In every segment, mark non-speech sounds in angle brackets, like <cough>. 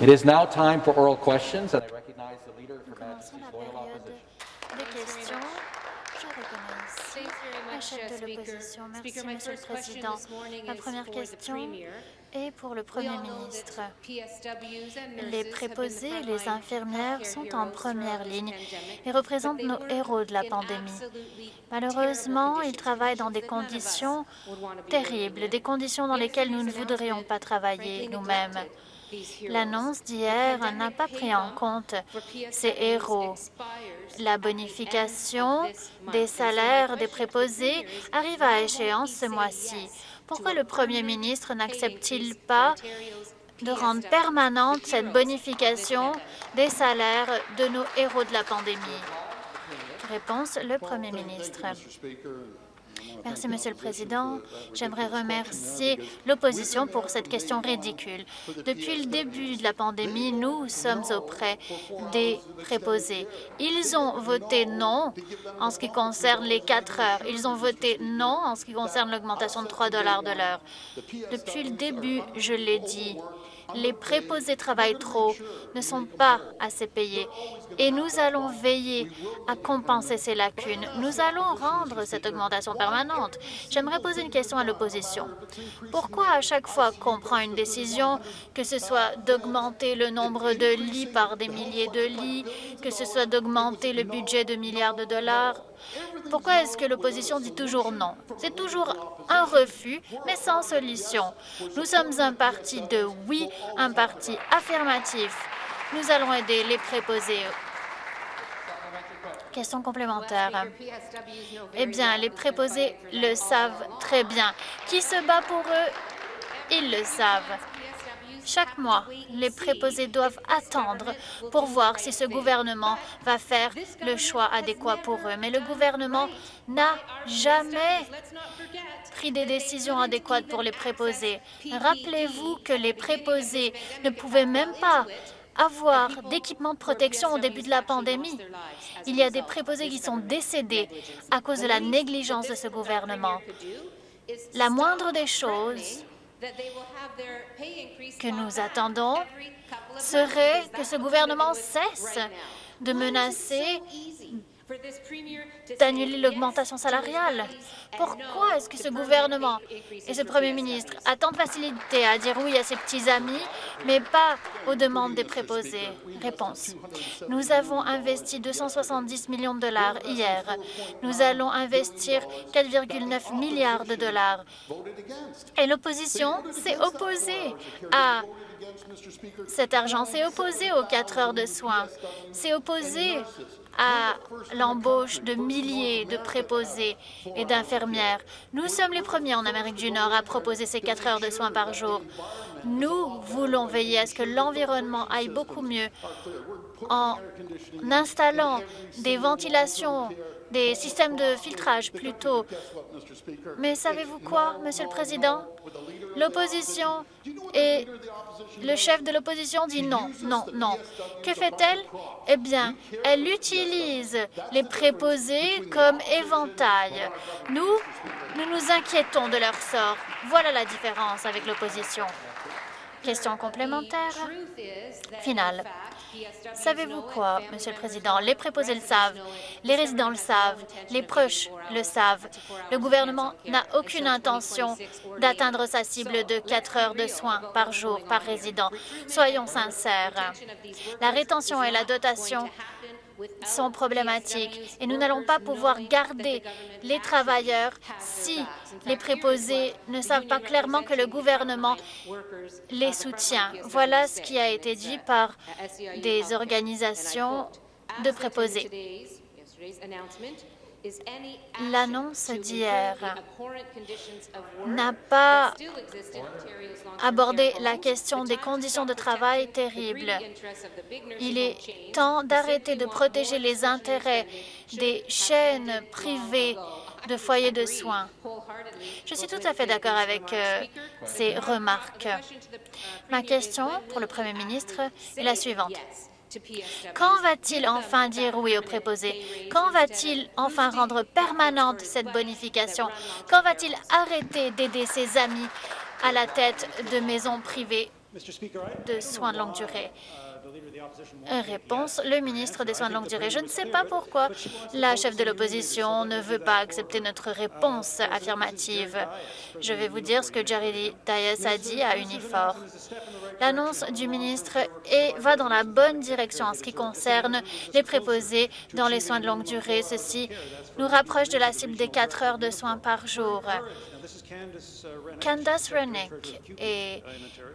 It is now time for oral questions, and I recognize the leader for Majesty's la Loyal Opposition. Merci, Monsieur le Président. Ma première question est pour le Premier ministre. Les préposés et les infirmières sont en première ligne et représentent nos héros de la pandémie. Malheureusement, ils travaillent dans des conditions terribles, des conditions dans lesquelles nous ne voudrions pas travailler nous-mêmes. L'annonce d'hier n'a pas pris en compte ces héros. La bonification des salaires des préposés arrive à échéance ce mois-ci. Pourquoi le premier ministre n'accepte-t-il pas de rendre permanente cette bonification des salaires de nos héros de la pandémie? Réponse, le premier ministre. Merci, Monsieur le Président. J'aimerais remercier l'opposition pour cette question ridicule. Depuis le début de la pandémie, nous sommes auprès des préposés. Ils ont voté non en ce qui concerne les quatre heures. Ils ont voté non en ce qui concerne l'augmentation de 3 dollars de l'heure. Depuis le début, je l'ai dit, les préposés travaillent trop, ne sont pas assez payés, et nous allons veiller à compenser ces lacunes. Nous allons rendre cette augmentation permanente. J'aimerais poser une question à l'opposition. Pourquoi à chaque fois qu'on prend une décision, que ce soit d'augmenter le nombre de lits par des milliers de lits, que ce soit d'augmenter le budget de milliards de dollars, pourquoi est-ce que l'opposition dit toujours non? C'est toujours un refus, mais sans solution. Nous sommes un parti de oui, un parti affirmatif. Nous allons aider les préposés. Question complémentaire. Eh bien, les préposés le savent très bien. Qui se bat pour eux, ils le savent. Chaque mois, les préposés doivent attendre pour voir si ce gouvernement va faire le choix adéquat pour eux. Mais le gouvernement n'a jamais pris des décisions adéquates pour les préposés. Rappelez-vous que les préposés ne pouvaient même pas avoir d'équipement de protection au début de la pandémie. Il y a des préposés qui sont décédés à cause de la négligence de ce gouvernement. La moindre des choses que nous attendons serait que ce gouvernement cesse de menacer d'annuler l'augmentation salariale. Pourquoi est-ce que ce gouvernement et ce premier ministre a tant de facilité à dire oui à ses petits amis, mais pas aux demandes des préposés? Réponse. Nous avons investi 270 millions de dollars hier. Nous allons investir 4,9 milliards de dollars. Et l'opposition s'est opposée à cet argent, s'est opposée aux quatre heures de soins, s'est opposée à l'embauche de milliers de préposés et Nous sommes les premiers en Amérique du Nord à proposer ces quatre heures de soins par jour. Nous voulons veiller à ce que l'environnement aille beaucoup mieux en installant des ventilations, des systèmes de filtrage plutôt. Mais savez-vous quoi, Monsieur le Président? L'opposition et le chef de l'opposition dit non, non, non. Que fait-elle? Eh bien, elle utilise les préposés comme éventail. Nous, nous nous inquiétons de leur sort. Voilà la différence avec l'opposition. Question complémentaire? Finale. Savez-vous quoi, Monsieur le Président? Les préposés le savent, les résidents le savent, les proches le savent. Le gouvernement n'a aucune intention d'atteindre sa cible de 4 heures de soins par jour par résident. Soyons sincères. La rétention et la dotation sont problématiques et nous n'allons pas pouvoir garder les travailleurs si les préposés ne savent pas clairement que le gouvernement les soutient. Voilà ce qui a été dit par des organisations de préposés. L'annonce d'hier n'a pas abordé la question des conditions de travail terribles. Il est temps d'arrêter de protéger les intérêts des chaînes privées de foyers de soins. Je suis tout à fait d'accord avec euh, ces remarques. Ma question pour le Premier ministre est la suivante. Quand va-t-il enfin dire oui aux préposés? Quand va-t-il enfin rendre permanente cette bonification? Quand va-t-il arrêter d'aider ses amis à la tête de maisons privées de soins de longue durée? Réponse, le ministre des Soins de longue durée. Je ne sais pas pourquoi la chef de l'opposition ne veut pas accepter notre réponse affirmative. Je vais vous dire ce que Jerry Dias a dit à Unifor. L'annonce du ministre va dans la bonne direction en ce qui concerne les préposés dans les soins de longue durée. Ceci nous rapproche de la cible des 4 heures de soins par jour. Candace Rennick est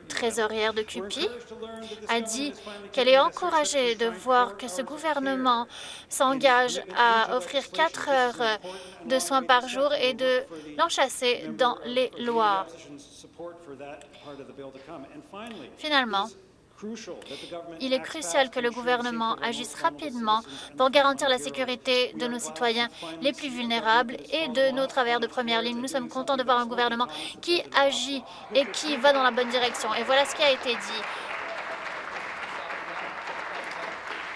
trésorière de CUPI, a dit qu'elle est encouragée de voir que ce gouvernement s'engage à offrir quatre heures de soins par jour et de l'enchasser dans les lois. Finalement, il est crucial que le gouvernement agisse rapidement pour garantir la sécurité de nos citoyens les plus vulnérables et de nos travailleurs de première ligne. Nous sommes contents de voir un gouvernement qui agit et qui va dans la bonne direction. Et voilà ce qui a été dit.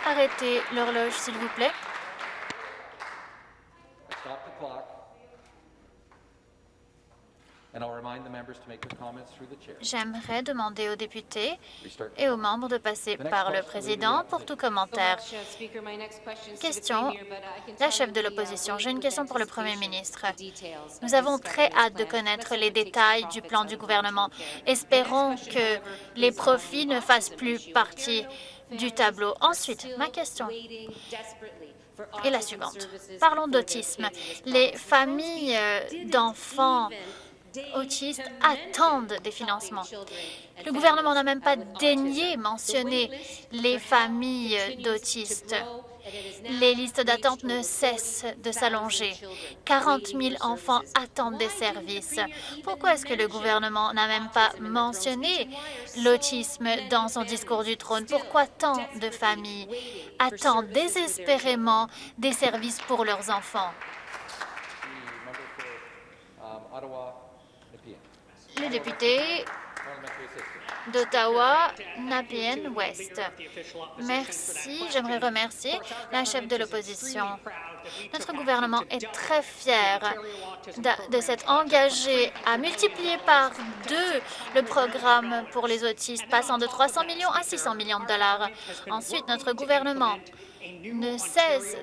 Arrêtez l'horloge, s'il vous plaît. J'aimerais demander aux députés et aux membres de passer par le président pour tout commentaire. Question, la chef de l'opposition. J'ai une question pour le premier ministre. Nous avons très hâte de connaître les détails du plan du gouvernement. Espérons que les profits ne fassent plus partie du tableau. Ensuite, ma question est la suivante. Parlons d'autisme. Les familles d'enfants autistes attendent des financements. Le gouvernement n'a même pas daigné mentionner les familles d'autistes. Les listes d'attente ne cessent de s'allonger. 40 000 enfants attendent des services. Pourquoi est-ce que le gouvernement n'a même pas mentionné l'autisme dans son discours du trône? Pourquoi tant de familles attendent désespérément des services pour leurs enfants? Le député d'Ottawa, Napian West. Merci. J'aimerais remercier la chef de l'opposition. Notre gouvernement est très fier de, s'être engagé à multiplier par deux le programme pour les autistes, passant de 300 millions à 600 millions de dollars. Ensuite, notre gouvernement ne cesse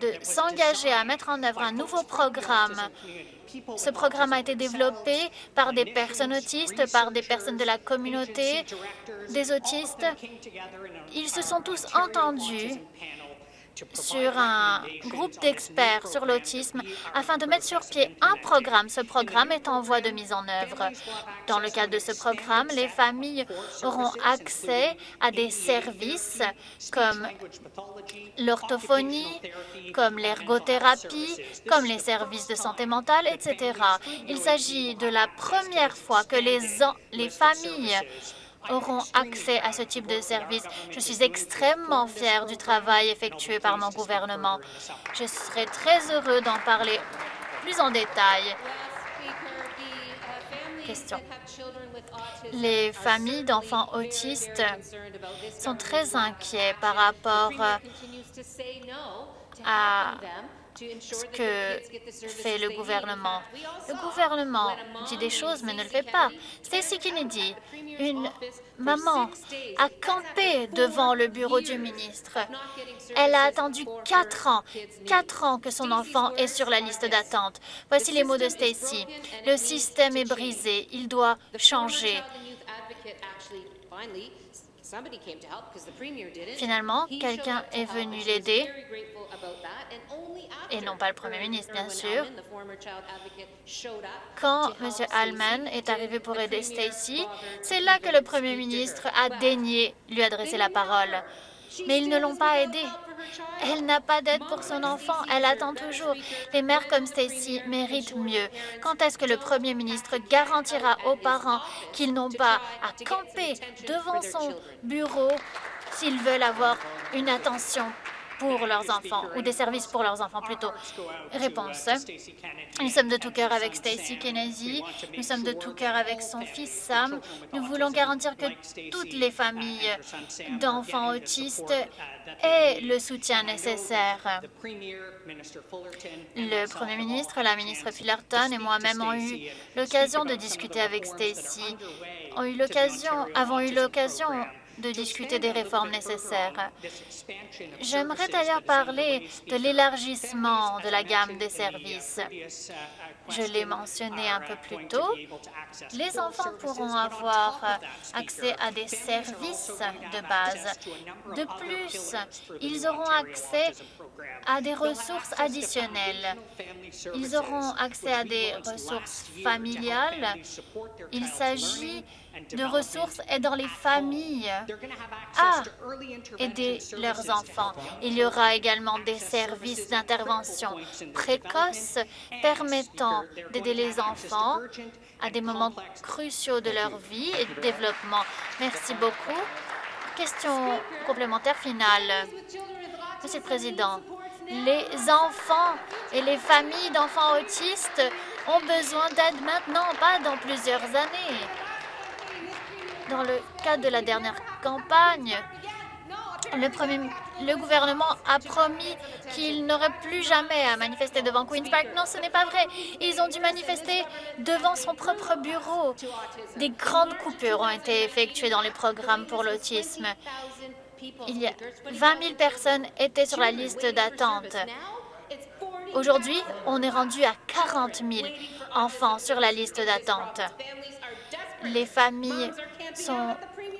de s'engager à mettre en œuvre un nouveau programme. ce programme a été développé par des personnes autistes, par des personnes de la communauté des autistes. Ils se sont tous entendus sur un groupe d'experts sur l'autisme afin de mettre sur pied un programme. Ce programme est en voie de mise en œuvre. Dans le cadre de ce programme, les familles auront accès à des services comme l'orthophonie, comme l'ergothérapie, comme les services de santé mentale, etc. Il s'agit de la première fois que les, les familles auront accès à ce type de service. Je suis extrêmement fière du travail effectué par mon gouvernement. Je serai très heureux d'en parler plus en détail. Question. Les familles d'enfants autistes sont très inquiets par rapport à ce que fait le gouvernement. Le gouvernement dit des choses, mais ne le fait pas. Stacey Kennedy, une maman, a campé devant le bureau du ministre. Elle a attendu quatre ans, quatre ans que son enfant est sur la liste d'attente. Voici les mots de Stacey. Le système est brisé, il doit changer. Finalement, quelqu'un est venu l'aider, et non pas le Premier ministre, bien sûr. Quand M. Allman est arrivé pour aider Stacy, c'est là que le Premier ministre a daigné lui adresser la parole. Mais ils ne l'ont pas aidée. Elle n'a pas d'aide pour son enfant. Elle attend toujours. Les mères comme Stacy méritent mieux. Quand est-ce que le Premier ministre garantira aux parents qu'ils n'ont pas à camper devant son bureau s'ils veulent avoir une attention pour leurs enfants, ou des services pour leurs enfants plutôt. Réponse. Nous sommes de tout cœur avec Stacey Kennedy, nous sommes de tout cœur avec son fils Sam. Nous voulons garantir que toutes les familles d'enfants autistes aient le soutien nécessaire. Le Premier ministre, la ministre Fullerton et moi-même ont eu l'occasion de discuter avec Stacey, avons eu l'occasion de discuter des réformes nécessaires. J'aimerais d'ailleurs parler de l'élargissement de la gamme des services. Je l'ai mentionné un peu plus tôt. Les enfants pourront avoir accès à des services de base. De plus, ils auront accès à des ressources additionnelles. Ils auront accès à des ressources familiales. Il s'agit de ressources aidant les familles à aider leurs enfants. Il y aura également des services d'intervention précoce permettant d'aider les enfants à des moments cruciaux de leur vie et de développement. Merci beaucoup. Question complémentaire finale. Monsieur le Président, les enfants et les familles d'enfants autistes ont besoin d'aide maintenant, pas dans plusieurs années. Dans le cadre de la dernière campagne, le, premier, le gouvernement a promis qu'il n'aurait plus jamais à manifester devant Queen's Park. Non, ce n'est pas vrai. Ils ont dû manifester devant son propre bureau. Des grandes coupures ont été effectuées dans les programmes pour l'autisme. Il y a 20 000 personnes étaient sur la liste d'attente. Aujourd'hui, on est rendu à 40 000 enfants sur la liste d'attente. Les familles sont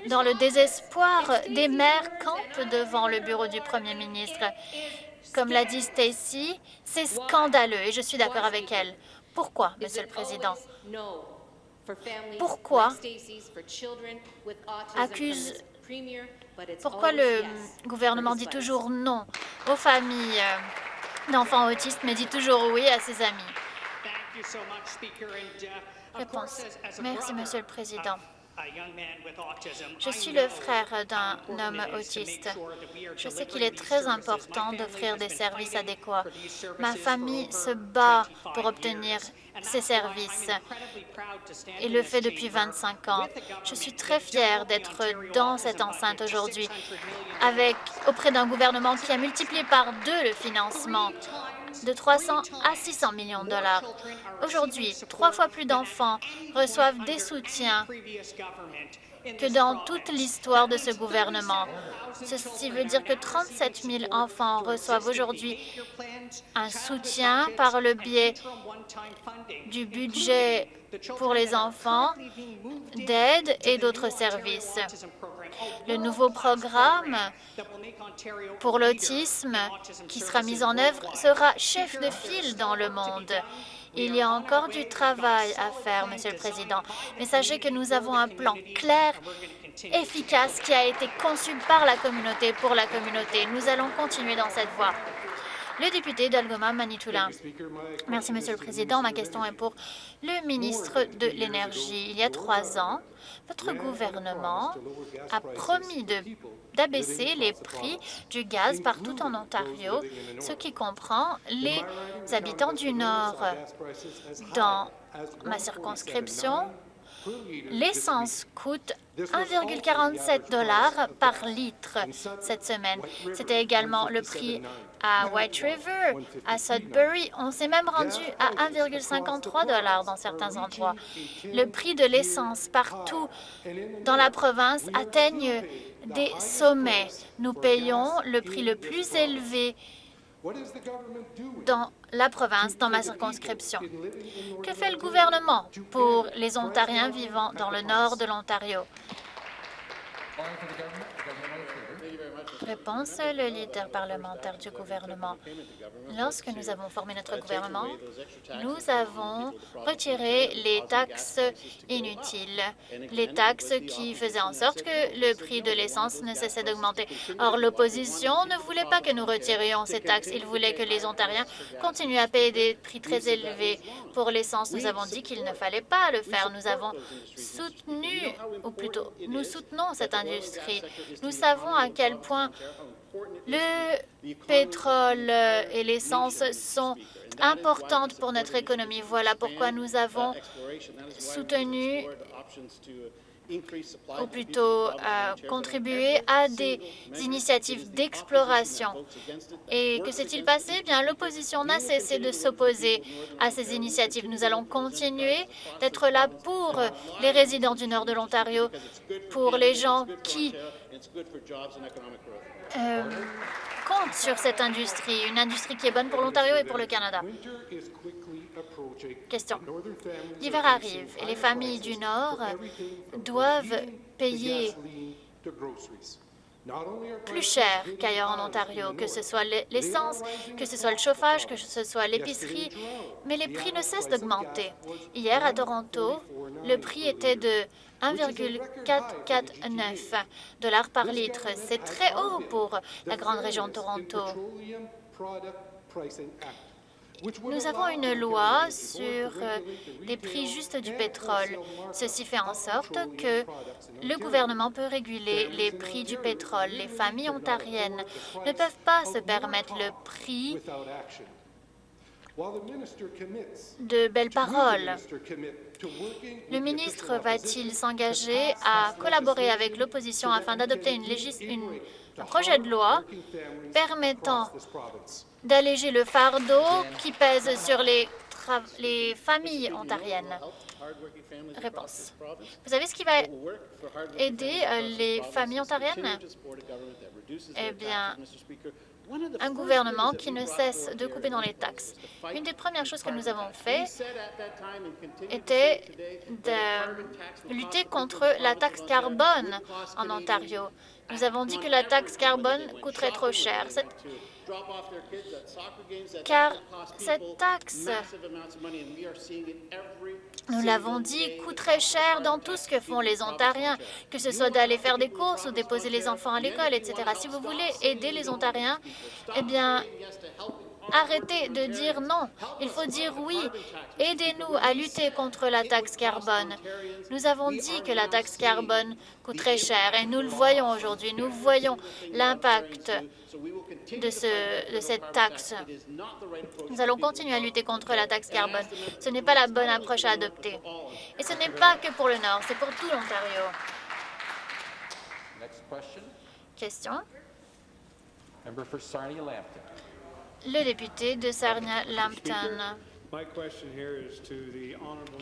dans le désespoir. Des mères campent devant le bureau du Premier ministre. Comme l'a dit Stacy, c'est scandaleux et je suis d'accord avec elle. Pourquoi, Monsieur le Président? Pourquoi accuse pourquoi le gouvernement dit toujours non aux familles d'enfants autistes, mais dit toujours oui à ses amis? Réponse. Merci, Monsieur le Président. Je suis le frère d'un homme autiste. Je sais qu'il est très important d'offrir des services adéquats. Ma famille se bat pour obtenir ces services et le fait depuis 25 ans. Je suis très fière d'être dans cette enceinte aujourd'hui avec auprès d'un gouvernement qui a multiplié par deux le financement de 300 à 600 millions de dollars. Aujourd'hui, trois fois plus d'enfants reçoivent des soutiens que dans toute l'histoire de ce gouvernement. Ceci veut dire que 37 000 enfants reçoivent aujourd'hui un soutien par le biais du budget pour les enfants, d'aide et d'autres services. Le nouveau programme pour l'autisme qui sera mis en œuvre sera chef de file dans le monde. Il y a encore du travail à faire, Monsieur le Président, mais sachez que nous avons un plan clair, efficace, qui a été conçu par la communauté, pour la communauté. Nous allons continuer dans cette voie. Le député d'Algoma Manitoulin. Merci, Monsieur le Président. Ma question est pour le ministre de l'Énergie. Il y a trois ans, votre gouvernement a promis d'abaisser les prix du gaz partout en Ontario, ce qui comprend les habitants du Nord. Dans ma circonscription, L'essence coûte 1,47 dollars par litre cette semaine. C'était également le prix à White River, à Sudbury. On s'est même rendu à 1,53 dollars dans certains endroits. Le prix de l'essence partout dans la province atteigne des sommets. Nous payons le prix le plus élevé dans la province, dans ma circonscription. Que fait le gouvernement pour les Ontariens vivant dans le nord de l'Ontario? Réponse, le leader parlementaire du gouvernement. Lorsque nous avons formé notre gouvernement, nous avons retiré les taxes inutiles, les taxes qui faisaient en sorte que le prix de l'essence ne cessait d'augmenter. Or, l'opposition ne voulait pas que nous retirions ces taxes. Il voulait que les Ontariens continuent à payer des prix très élevés pour l'essence. Nous avons dit qu'il ne fallait pas le faire. Nous avons soutenu, ou plutôt, nous soutenons cette industrie. Nous savons à quel point le pétrole et l'essence sont importantes pour notre économie. Voilà pourquoi nous avons soutenu ou plutôt euh, contribué à des initiatives d'exploration. Et que s'est-il passé? Eh Bien, l'opposition n'a cessé de s'opposer à ces initiatives. Nous allons continuer d'être là pour les résidents du nord de l'Ontario, pour les gens qui euh, comptent sur cette industrie, une industrie qui est bonne pour l'Ontario et pour le Canada. Question. L'hiver arrive et les familles du Nord doivent payer plus cher qu'ailleurs en Ontario, que ce soit l'essence, que ce soit le chauffage, que ce soit l'épicerie, mais les prix ne cessent d'augmenter. Hier, à Toronto, le prix était de 1,449 dollars par litre. C'est très haut pour la grande région de Toronto. Nous avons une loi sur euh, les prix justes du pétrole. Ceci fait en sorte que le gouvernement peut réguler les prix du pétrole. Les familles ontariennes ne peuvent pas se permettre le prix de belles paroles. Le ministre va-t-il s'engager à collaborer avec l'opposition afin d'adopter une, un projet de loi permettant d'alléger le fardeau qui pèse sur les, les familles ontariennes Réponse. Vous savez ce qui va aider euh, les familles ontariennes? Eh bien, un gouvernement qui ne cesse de couper dans les taxes. Une des premières choses que nous avons fait était de lutter contre la taxe carbone en Ontario. Nous avons dit que la taxe carbone coûterait trop cher. Car cette taxe, nous l'avons dit, coûte très cher dans tout ce que font les Ontariens, que ce soit d'aller faire des courses ou déposer les enfants à l'école, etc. Si vous voulez aider les Ontariens, eh bien, Arrêtez de dire non. Il faut dire oui. Aidez-nous à lutter contre la taxe carbone. Nous avons dit que la taxe carbone coûte très cher et nous le voyons aujourd'hui. Nous voyons l'impact de, ce, de cette taxe. Nous allons continuer à lutter contre la taxe carbone. Ce n'est pas la bonne approche à adopter. Et ce n'est pas que pour le Nord, c'est pour tout l'Ontario. Question le député de Sarnia-Lambton.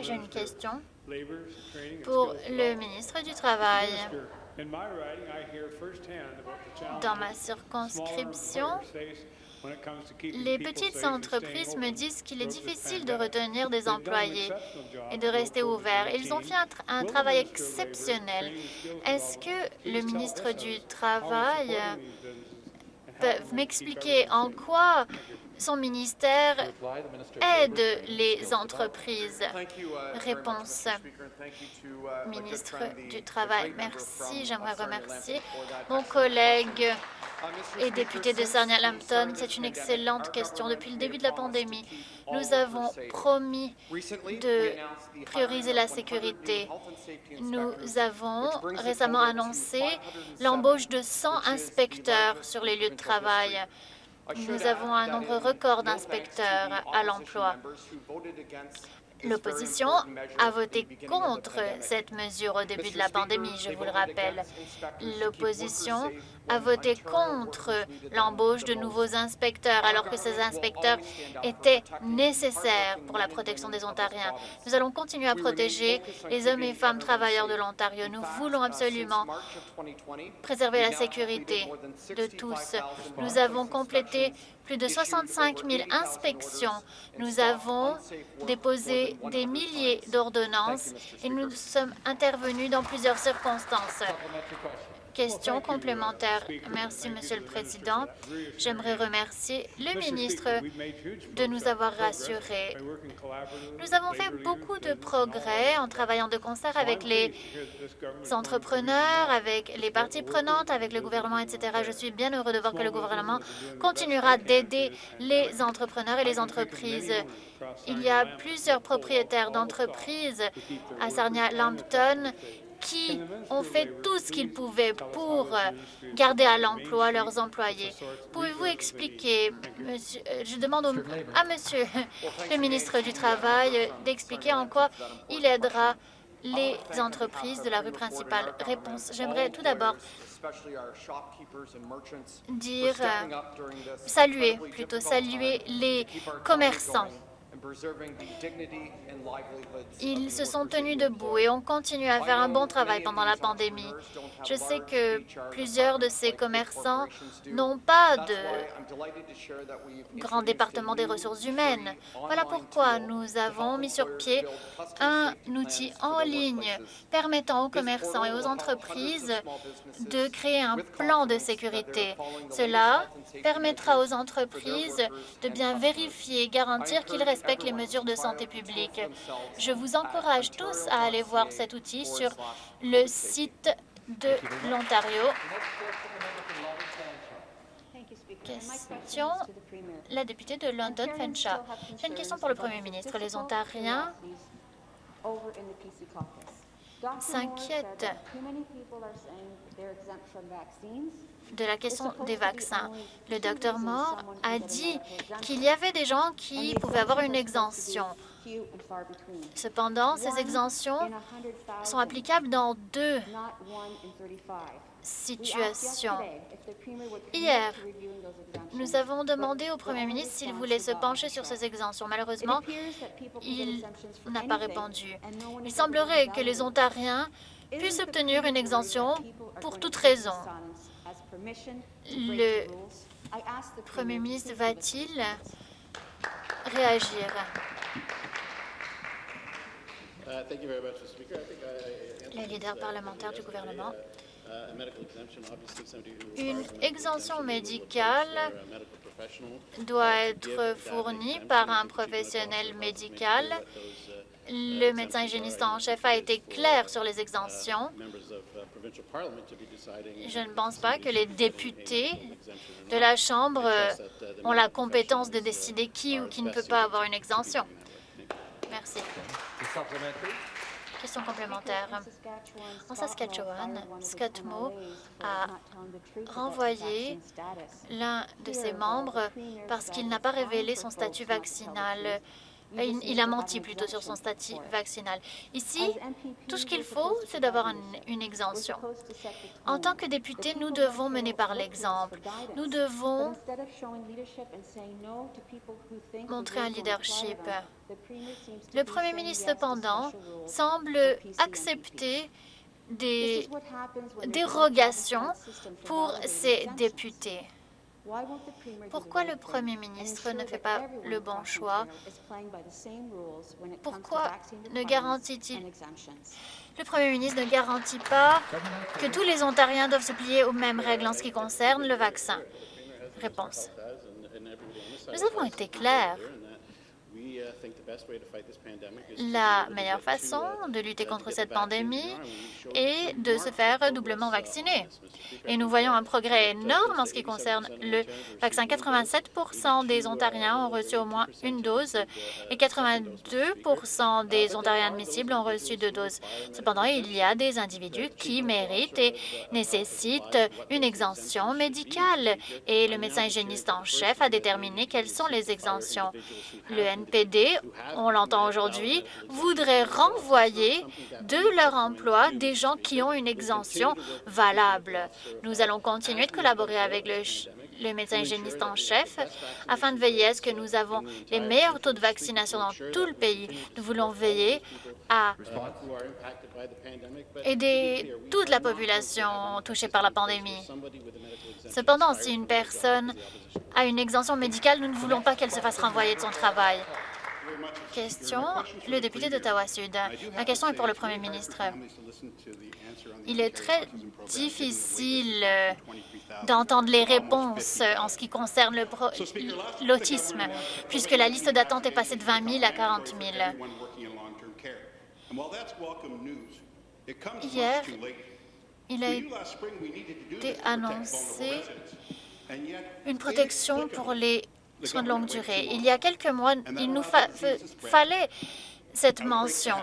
J'ai une question pour le ministre du Travail. Dans ma circonscription, les petites entreprises me disent qu'il est difficile de retenir des employés et de rester ouverts. Ils ont fait un travail exceptionnel. Est-ce que le ministre du Travail peuvent m'expliquer en quoi son ministère aide les entreprises Réponse. Ministre du Travail, merci. J'aimerais remercier mon collègue et député de Sarnia-Lambton. C'est une excellente question. Depuis le début de la pandémie, nous avons promis de prioriser la sécurité. Nous avons récemment annoncé l'embauche de 100 inspecteurs sur les lieux de travail. Nous avons un nombre record d'inspecteurs à l'emploi. L'opposition a voté contre cette mesure au début de la pandémie, je vous le rappelle. L'opposition a voté contre l'embauche de nouveaux inspecteurs, alors que ces inspecteurs étaient nécessaires pour la protection des Ontariens. Nous allons continuer à protéger les hommes et femmes travailleurs de l'Ontario. Nous voulons absolument préserver la sécurité de tous. Nous avons complété plus de 65 000 inspections. Nous avons déposé des milliers d'ordonnances et nous sommes intervenus dans plusieurs circonstances. Question complémentaire. Merci, Monsieur le Président. J'aimerais remercier le ministre de nous avoir rassurés. Nous avons fait beaucoup de progrès en travaillant de concert avec les entrepreneurs, avec les parties prenantes, avec le gouvernement, etc. Je suis bien heureux de voir que le gouvernement continuera d'aider les entrepreneurs et les entreprises. Il y a plusieurs propriétaires d'entreprises à Sarnia-Lambton qui ont fait tout ce qu'ils pouvaient pour euh, garder à l'emploi leurs employés. Pouvez-vous expliquer, monsieur, euh, je demande à monsieur <laughs> le ministre du Travail d'expliquer en quoi il aidera les entreprises de la rue principale? Réponse. J'aimerais tout d'abord dire, euh, saluer, plutôt saluer les commerçants. Ils se sont tenus debout et ont continué à faire un bon travail pendant la pandémie. Je sais que plusieurs de ces commerçants n'ont pas de grand département des ressources humaines. Voilà pourquoi nous avons mis sur pied un outil en ligne permettant aux commerçants et aux entreprises de créer un plan de sécurité. Cela permettra aux entreprises de bien vérifier et garantir qu'ils respectent les mesures de santé publique. Je vous encourage tous à aller voir cet outil sur le site de l'Ontario. Question, la députée de London, Fenshaw. J'ai une question pour le Premier ministre. Les Ontariens s'inquiètent de la question des vaccins. Le docteur Moore a dit qu'il y avait des gens qui pouvaient avoir une exemption. Cependant, ces exemptions sont applicables dans deux situations. Hier, nous avons demandé au Premier ministre s'il voulait se pencher sur ces exemptions. Malheureusement, il n'a pas répondu. Il semblerait que les Ontariens puissent obtenir une exemption pour toute raison. Le Premier ministre va-t-il réagir? Le leader parlementaire du gouvernement. Une exemption médicale doit être fournie par un professionnel médical. Le médecin hygiéniste en chef a été clair sur les exemptions. Je ne pense pas que les députés de la Chambre ont la compétence de décider qui ou qui ne peut pas avoir une exemption. Merci. Question complémentaire. En Saskatchewan, Scott Moe a renvoyé l'un de ses membres parce qu'il n'a pas révélé son statut vaccinal. Il, il a menti plutôt sur son statut vaccinal. Ici, tout ce qu'il faut, c'est d'avoir une, une exemption. En tant que député, nous devons mener par l'exemple. Nous devons montrer un leadership. Le Premier ministre, cependant, semble accepter des dérogations pour ses députés. Pourquoi le Premier ministre ne fait pas le bon choix? Pourquoi ne garantit-il? Le Premier ministre ne garantit pas que tous les Ontariens doivent se plier aux mêmes règles en ce qui concerne le vaccin. Réponse. Nous avons été clairs. La meilleure façon de lutter contre cette pandémie est de se faire doublement vacciner. Et nous voyons un progrès énorme en ce qui concerne le vaccin. 87% des Ontariens ont reçu au moins une dose et 82% des Ontariens admissibles ont reçu deux doses. Cependant, il y a des individus qui méritent et nécessitent une exemption médicale et le médecin hygiéniste en chef a déterminé quelles sont les exemptions. Le On l'entend aujourd'hui, voudrait renvoyer de leur emploi des gens qui ont une exemption valable. Nous allons continuer de collaborer avec le, le médecin hygiéniste en chef afin de veiller à ce que nous avons les meilleurs taux de vaccination dans tout le pays. Nous voulons veiller à aider toute la population touchée par la pandémie. Cependant, si une personne a une exemption médicale, nous ne voulons pas qu'elle se fasse renvoyer de son travail. Question, le député d'Ottawa-Sud. Ma question est pour le Premier ministre. Il est très difficile euh, d'entendre les réponses en ce qui concerne l'autisme, puisque la liste d'attente est passée de 20 000 à 40 000. Hier, il a été annoncé une protection pour les soins de longue durée. Il y a quelques mois, il nous fa fallait cette mention.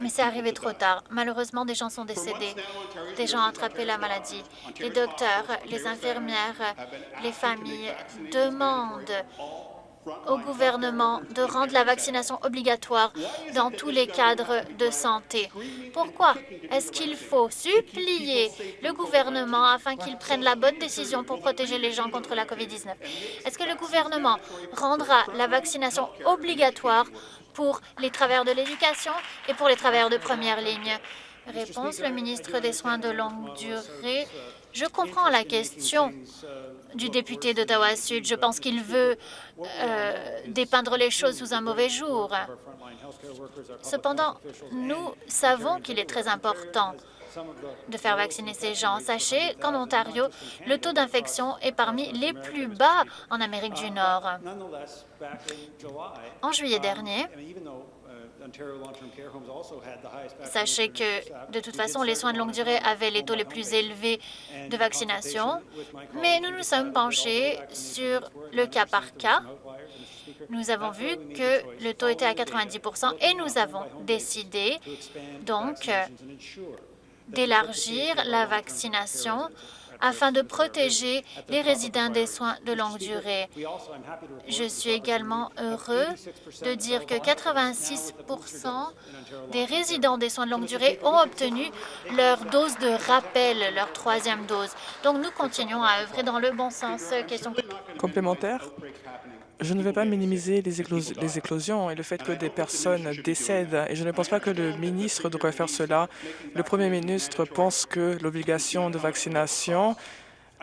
Mais c'est arrivé trop tard. Malheureusement, des gens sont décédés. Des gens ont attrapé la maladie. Les docteurs, les infirmières, les familles demandent au gouvernement de rendre la vaccination obligatoire dans tous les cadres de santé. Pourquoi est-ce qu'il faut supplier le gouvernement afin qu'il prenne la bonne décision pour protéger les gens contre la COVID-19? Est-ce que le gouvernement rendra la vaccination obligatoire pour les travailleurs de l'éducation et pour les travailleurs de première ligne? Réponse, le ministre des Soins de longue durée. Je comprends la question du député d'Ottawa-Sud. Je pense qu'il veut euh, dépeindre les choses sous un mauvais jour. Cependant, nous savons qu'il est très important de faire vacciner ces gens. Sachez qu'en Ontario, le taux d'infection est parmi les plus bas en Amérique du Nord. En juillet dernier, Sachez que, de toute façon, les soins de longue durée avaient les taux les plus élevés de vaccination, mais nous nous sommes penchés sur le cas par cas. Nous avons vu que le taux était à 90% et nous avons décidé donc d'élargir la vaccination afin de protéger les résidents des soins de longue durée. Je suis également heureux de dire que 86% des résidents des soins de longue durée ont obtenu leur dose de rappel, leur troisième dose. Donc, nous continuons à œuvrer dans le bon sens. Question complémentaire? Je ne vais pas minimiser les, éclosions et le fait que des personnes décèdent, et je ne pense pas que le ministre devrait faire cela. Le Premier ministre pense que l'obligation de vaccination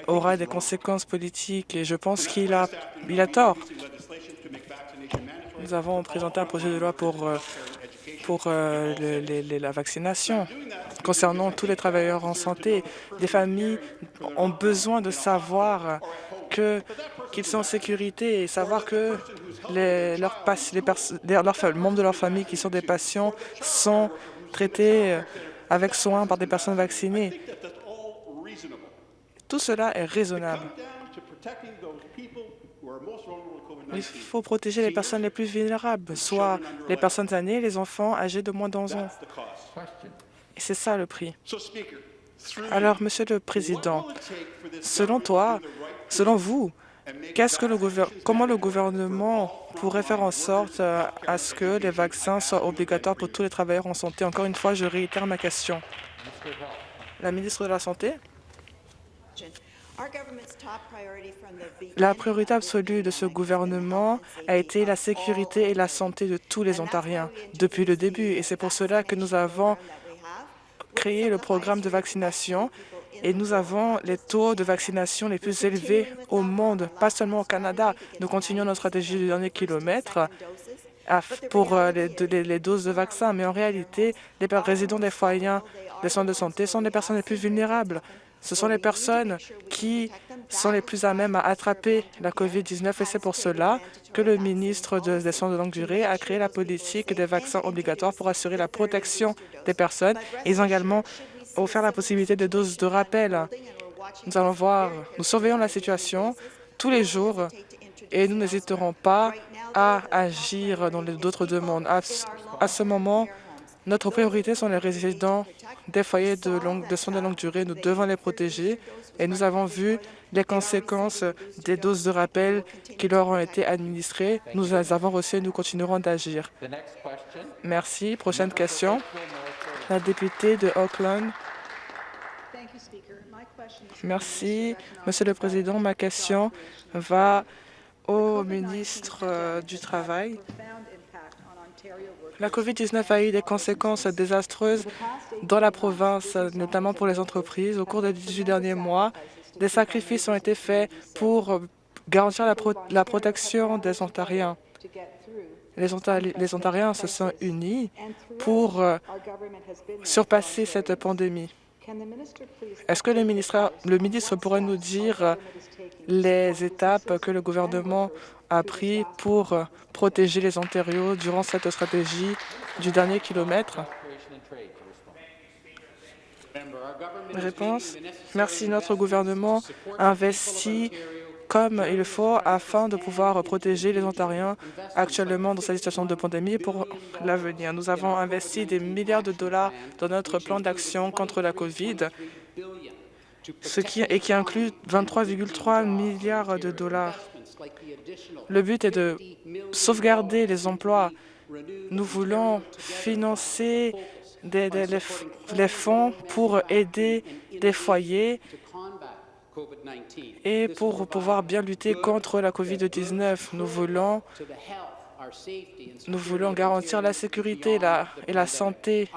aura des conséquences politiques, et je pense qu'il a, il a tort. Nous avons présenté un projet de loi pour, euh, pour euh, la vaccination. Concernant tous les travailleurs en santé, les familles ont besoin de savoir qu'ils sont en sécurité et savoir que les, leurs, membres de leur famille qui sont des patients sont traités euh, avec soin par des personnes vaccinées. Tout cela est raisonnable. Il faut protéger les personnes les plus vulnérables, soit les personnes âgées, les enfants âgés de moins de 11 ans. Et c'est ça le prix. Alors, Monsieur le Président, selon toi, selon vous, comment le gouvernement pourrait faire en sorte euh, à ce que les vaccins soient obligatoires pour tous les travailleurs en santé? Encore une fois, je réitère ma question. La ministre de la Santé? La priorité absolue de ce gouvernement a été la sécurité et la santé de tous les Ontariens depuis le début, et c'est pour cela que nous avons créé le programme de vaccination et nous avons les taux de vaccination les plus élevés au monde, pas seulement au Canada. Nous continuons notre stratégie du dernier kilomètre pour euh, les, doses de vaccins, mais en réalité, les résidents des foyers des soins de santé sont les personnes les plus vulnérables. Ce sont les personnes qui sont les plus à même à attraper la COVID-19 et c'est pour cela que le ministre des Soins de longue durée a créé la politique des vaccins obligatoires pour assurer la protection des personnes. Ils ont également offert la possibilité de doses de rappel. Nous allons voir, nous surveillons la situation tous les jours et nous n'hésiterons pas à agir dans d'autres demandes. À, ce moment, notre priorité sont les résidents des foyers de, longue, de soins de longue durée. Nous devons les protéger et nous avons vu les conséquences des doses de rappel qui leur ont été administrées. Nous les avons reçues et nous continuerons d'agir. Merci. Prochaine question. La députée de Auckland. Merci, Monsieur le Président. Ma question va au ministre euh, du Travail. La COVID-19 a eu des conséquences désastreuses dans la province, notamment pour les entreprises. Au cours des 18 derniers mois, des sacrifices ont été faits pour garantir la, protection des Ontariens. Les, Ontariens se sont unis pour euh, surpasser cette pandémie. Est-ce que le ministre, le ministre pourrait nous dire les étapes que le gouvernement a prises pour protéger les Ontariens durant cette stratégie du dernier kilomètre? Réponse. Merci. Notre gouvernement investit comme il faut afin de pouvoir protéger les Ontariens actuellement dans cette situation de pandémie pour l'avenir. Nous avons investi des milliards de dollars dans notre plan d'action contre la COVID, ce qui, et qui inclut 23,3 milliards de dollars. Le but est de sauvegarder les emplois. Nous voulons financer des, des, les, les fonds pour aider les foyers et pour pouvoir bien lutter contre la COVID-19. Nous voulons, nous voulons garantir la sécurité la, et la santé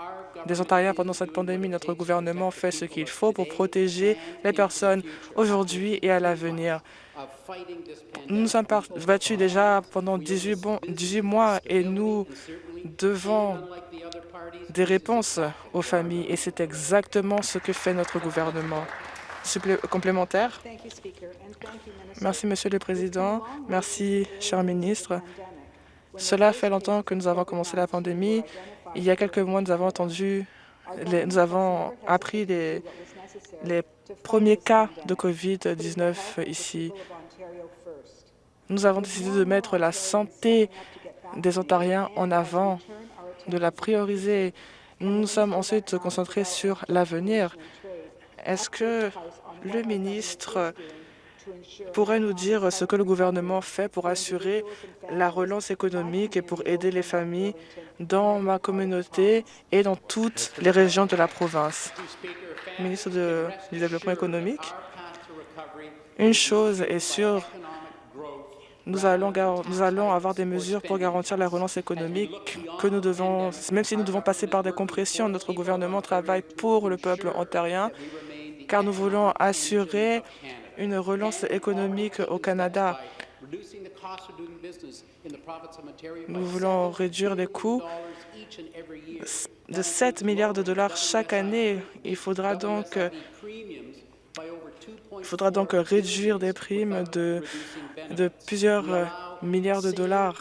des Ontariens pendant cette pandémie. Notre gouvernement fait ce qu'il faut pour protéger les personnes aujourd'hui et à l'avenir. Nous nous sommes battus déjà pendant 18, bon, 18 mois et nous devons des réponses aux familles et c'est exactement ce que fait notre gouvernement. Complémentaire Merci, Monsieur le Président. Merci, cher ministre. Cela fait longtemps que nous avons commencé la pandémie. Il y a quelques mois, nous avons entendu, les, nous avons appris les, les premiers cas de COVID-19 ici. Nous avons décidé de mettre la santé des Ontariens en avant, de la prioriser. Nous nous sommes ensuite concentrés sur l'avenir. Est-ce que le ministre pourrait nous dire ce que le gouvernement fait pour assurer la relance économique et pour aider les familles dans ma communauté et dans toutes les régions de la province? Ministre du Développement économique, une chose est sûre, nous allons, nous allons avoir des mesures pour garantir la relance économique que nous devons, même si nous devons passer par des compressions, notre gouvernement travaille pour le peuple ontarien car nous voulons assurer une relance économique au Canada. Nous voulons réduire les coûts de 7 milliards de dollars chaque année. Il faudra donc, réduire des primes de plusieurs milliards de dollars.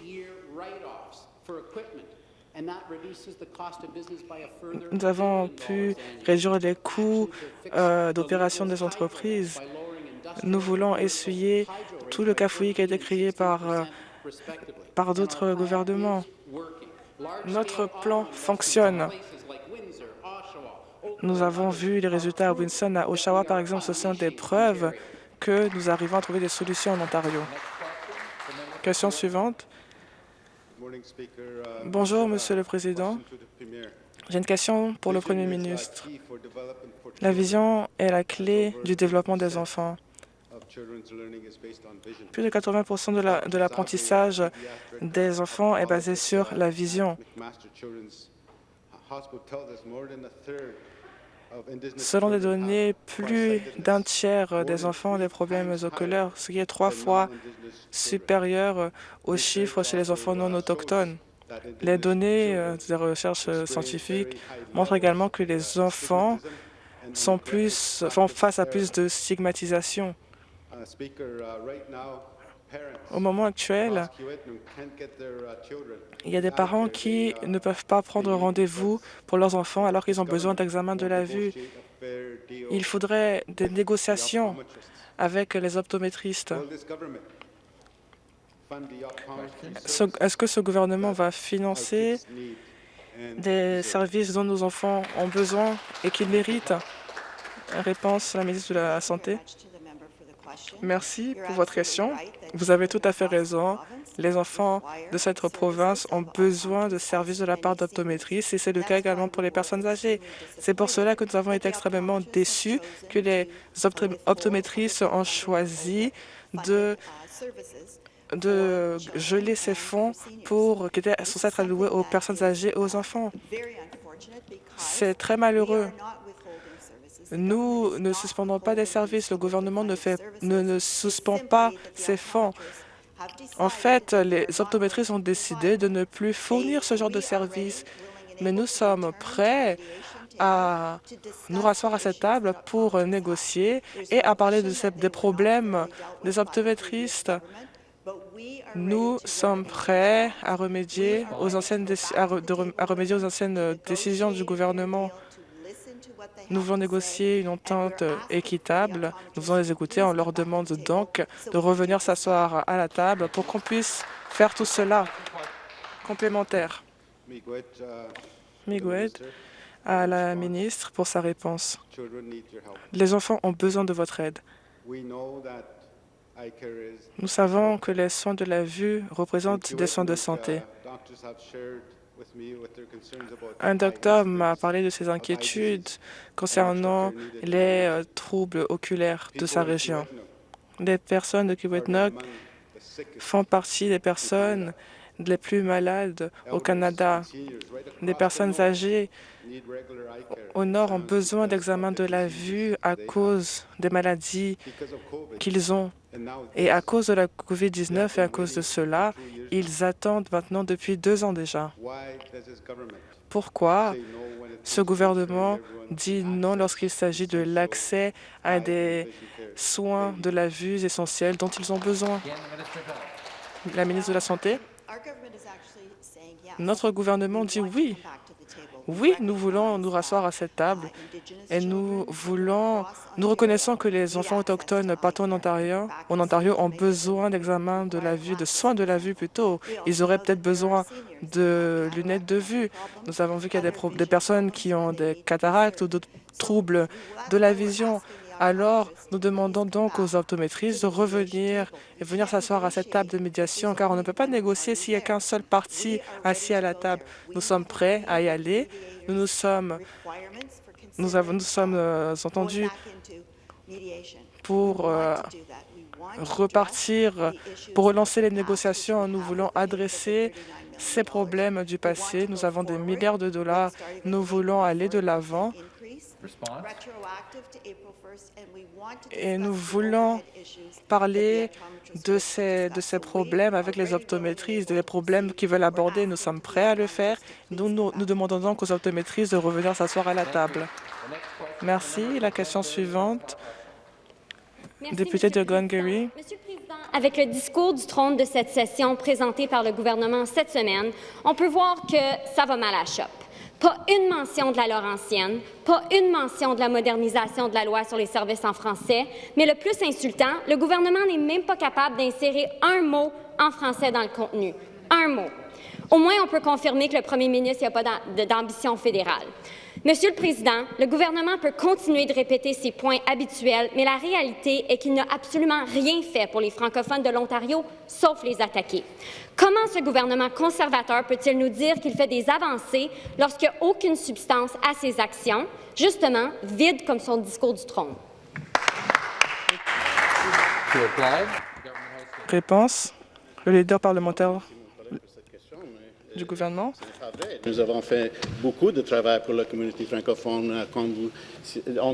Nous avons pu réduire les coûts euh, d'opération des entreprises. Nous voulons essuyer tout le cafouillis qui a été créé par, euh, par d'autres gouvernements. Notre plan fonctionne. Nous avons vu les résultats à Winson, à Oshawa, par exemple. Ce sont des preuves que nous arrivons à trouver des solutions en Ontario. Question suivante. Bonjour, Monsieur le Président. J'ai une question pour le Premier ministre. La vision est la clé du développement des enfants. Plus de 80% de l'apprentissage des enfants est basé sur la vision. Selon les données, plus d'un tiers des enfants ont des problèmes oculaires, ce qui est trois fois supérieur aux chiffres chez les enfants non autochtones. Les données euh, des recherches scientifiques montrent également que les enfants sont plus, font face à plus de stigmatisation. Au moment actuel, il y a des parents qui ne peuvent pas prendre rendez-vous pour leurs enfants alors qu'ils ont besoin d'examen de la vue. Il faudrait des négociations avec les optométristes. Est-ce que ce gouvernement va financer des services dont nos enfants ont besoin et qu'ils méritent? Réponse la ministre de la Santé. Merci pour votre question. Vous avez tout à fait raison. Les enfants de cette province ont besoin de services de la part d'optométristes et c'est le cas également pour les personnes âgées. C'est pour cela que nous avons été extrêmement déçus que les optométristes ont choisi de de geler ces fonds pour, qui étaient censés être alloués aux personnes âgées et aux enfants. C'est très malheureux. Nous ne suspendons pas des services. Le gouvernement ne, fait, ne, suspend pas ces fonds. En fait, les optométristes ont décidé de ne plus fournir ce genre de services. Mais nous sommes prêts à nous rasseoir à cette table pour négocier et à parler des problèmes des optométristes. Nous sommes prêts à remédier aux anciennes, à remédier aux anciennes décisions du gouvernement Nous voulons négocier une entente équitable. Nous voulons les écouter. On leur demande donc de revenir s'asseoir à la table pour qu'on puisse faire tout cela complémentaire. Miguel à la ministre pour sa réponse. Les enfants ont besoin de votre aide. Nous savons que les soins de la vue représentent des soins de santé. Un docteur m'a parlé de ses inquiétudes concernant les euh, troubles oculaires de sa région. Les personnes de Kiwetnock font partie des personnes les plus malades au Canada. Les personnes âgées au nord ont besoin d'examens de la vue à cause des maladies qu'ils ont. Et à cause de la COVID-19 et à cause de cela, ils attendent maintenant depuis deux ans déjà. Pourquoi ce gouvernement dit non lorsqu'il s'agit de l'accès à des soins de la vue essentiels dont ils ont besoin? La ministre de la Santé? Notre gouvernement dit oui. Oui, nous voulons nous rasseoir à cette table et nous voulons, nous reconnaissons que les enfants autochtones partout en Ontario, ont besoin d'examens de la vue, de soins de la vue plutôt. Ils auraient peut-être besoin de lunettes de vue. Nous avons vu qu'il y a des personnes qui ont des cataractes ou d'autres troubles de la vision. Alors, nous demandons donc aux optométristes de revenir et venir s'asseoir à cette table de médiation, car on ne peut pas négocier s'il n'y a qu'un seul parti assis à la table. Nous sommes prêts à y aller. Nous nous sommes, euh, entendus pour euh, repartir, pour relancer les négociations. Nous voulons adresser ces problèmes du passé. Nous avons des milliards de dollars. Nous voulons aller de l'avant et nous voulons parler de ces, de ces problèmes avec les optométristes, des problèmes qu'ils veulent aborder. Nous sommes prêts à le faire. Nous, nous, nous demandons donc aux optométristes de revenir s'asseoir à la table. Merci. La question suivante, député de Glengarry. Monsieur le Président, avec le discours du trône de cette session présenté par le gouvernement cette semaine, on peut voir que ça va mal à la chope. Pas une mention de la Laurentienne, pas une mention de la modernisation de la loi sur les services en français, mais le plus insultant, le gouvernement n'est même pas capable d'insérer un mot en français dans le contenu. Un mot. Au moins, on peut confirmer que le premier ministre n'a pas d'ambition fédérale. Monsieur le Président, le gouvernement peut continuer de répéter ses points habituels, mais la réalité est qu'il n'a absolument rien fait pour les francophones de l'Ontario, sauf les attaquer. Comment ce gouvernement conservateur peut-il nous dire qu'il fait des avancées lorsqu'il n'y a aucune substance à ses actions, justement vide comme son discours du trône? Réponse. Le leader parlementaire Nous avons fait beaucoup de travail pour la communauté francophone. Quand vous,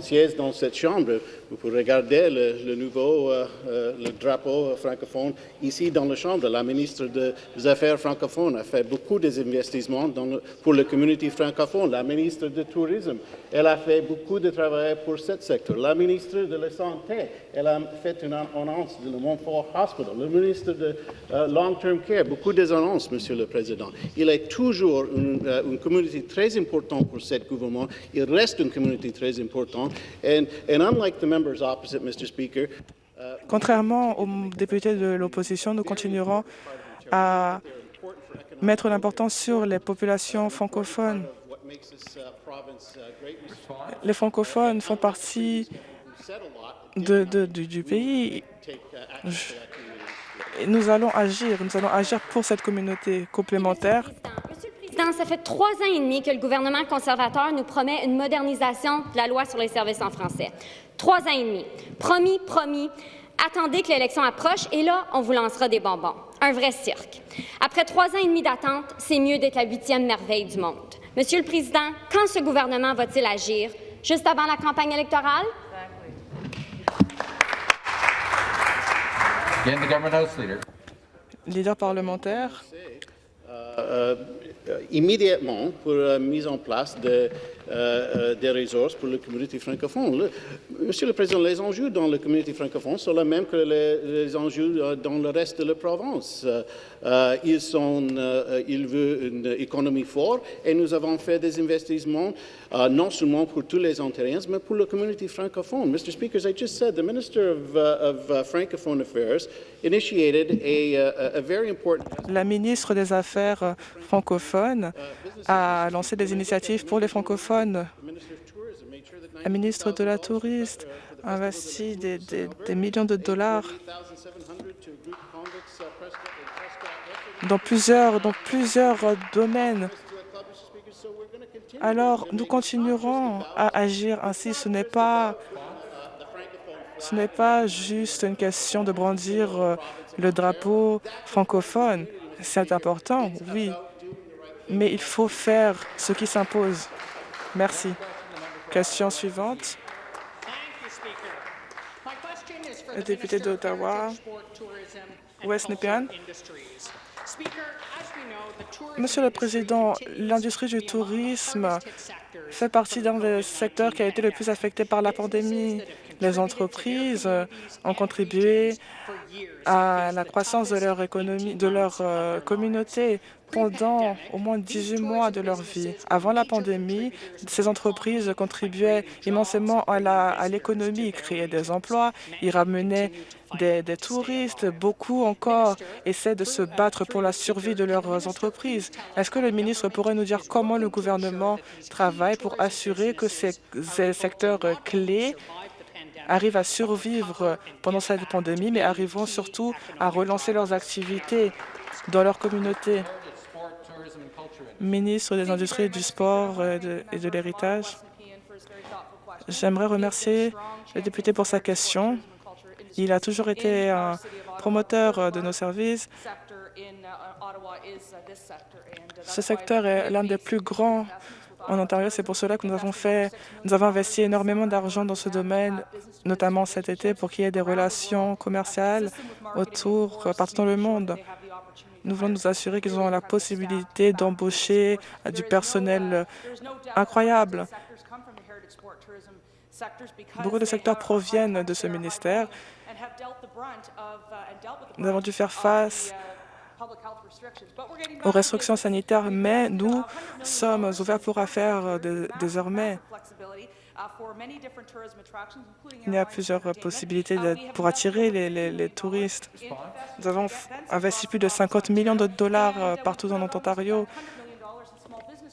siège dans cette chambre, vous pouvez regarder le, nouveau euh, euh, drapeau francophone ici dans la chambre. La ministre des Affaires francophones a fait beaucoup d'investissements pour la communauté francophone. La ministre du Tourisme, elle a fait beaucoup de travail pour ce secteur. La ministre de la Santé, elle a fait une annonce de le Montfort Hospital. Le ministre de euh, Long-Term Care, beaucoup d'annonces, Monsieur le Président. Il est toujours une, une, communauté très importante pour ce gouvernement. Il reste une communauté très importante. And, and unlike Mr. Speaker, Contrairement aux députés de l'opposition, nous continuerons à mettre l'importance sur les populations francophones. Les francophones font partie de, du pays. Nous allons agir, nous allons agir pour cette communauté complémentaire. Président, ça fait trois ans et demi que le gouvernement conservateur nous promet une modernisation de la loi sur les services en français. Trois ans et demi. Promis, promis. Attendez que l'élection approche et là, on vous lancera des bonbons. Un vrai cirque. Après trois ans et demi d'attente, c'est mieux d'être la huitième merveille du monde. Monsieur le Président, quand ce gouvernement va-t-il agir? Juste avant la campagne électorale? Leader. Leader parlementaire. Euh, euh, immédiatement pour la mise en place de des ressources pour la communauté francophone. Monsieur le Président, les enjeux dans la communauté francophone sont les mêmes que les, enjeux dans le reste de la province. ils, sont, ils veulent une économie forte et nous avons fait des investissements non seulement pour tous les Ontariens, mais pour la communauté francophone. Mr. Speaker, as I just said, the Minister of, of uh, Affairs initiated a, a, a very important... La ministre des Affaires francophones a lancé des initiatives pour les francophones. La ministre de la Tourisme a investi des, des, millions de dollars dans plusieurs, domaines. Alors, nous continuerons à agir ainsi. Ce n'est pas, ce n'est pas juste une question de brandir euh, le drapeau francophone. C'est important, oui, mais il faut faire ce qui s'impose. Merci. Question suivante. Le député d'Ottawa, West Nepean. Monsieur le Président, l'industrie du tourisme fait partie d'un des secteurs qui a été le plus affecté par la pandémie. Les entreprises ont contribué à la croissance de leur économie, de leur euh, communauté pendant au moins 18 mois de leur vie. Avant la pandémie, ces entreprises contribuaient immensément à l'économie, créaient des emplois, ils ramenaient des, des, touristes. Beaucoup encore essaient de se battre pour la survie de leurs entreprises. Est-ce que le ministre pourrait nous dire comment le gouvernement travaille pour assurer que ces, secteurs clés arrivent à survivre pendant cette pandémie, mais arriveront surtout à relancer leurs activités dans leur communauté. Ministre des Industries, du Sport et de, l'Héritage, j'aimerais remercier le député pour sa question. Il a toujours été un promoteur de nos services. Ce secteur est l'un des plus grands en Ontario. C'est pour cela que nous avons fait, nous avons investi énormément d'argent dans ce domaine, notamment cet été, pour qu'il y ait des relations commerciales autour, partout dans le monde. Nous voulons nous assurer qu'ils ont la possibilité d'embaucher du personnel incroyable. Beaucoup de secteurs proviennent de ce ministère. Nous avons dû faire face aux restrictions sanitaires, mais nous sommes ouverts pour affaires désormais. Il y a plusieurs possibilités pour attirer les, touristes. Nous avons investi plus de 50 millions de dollars euh, partout dans Ontario.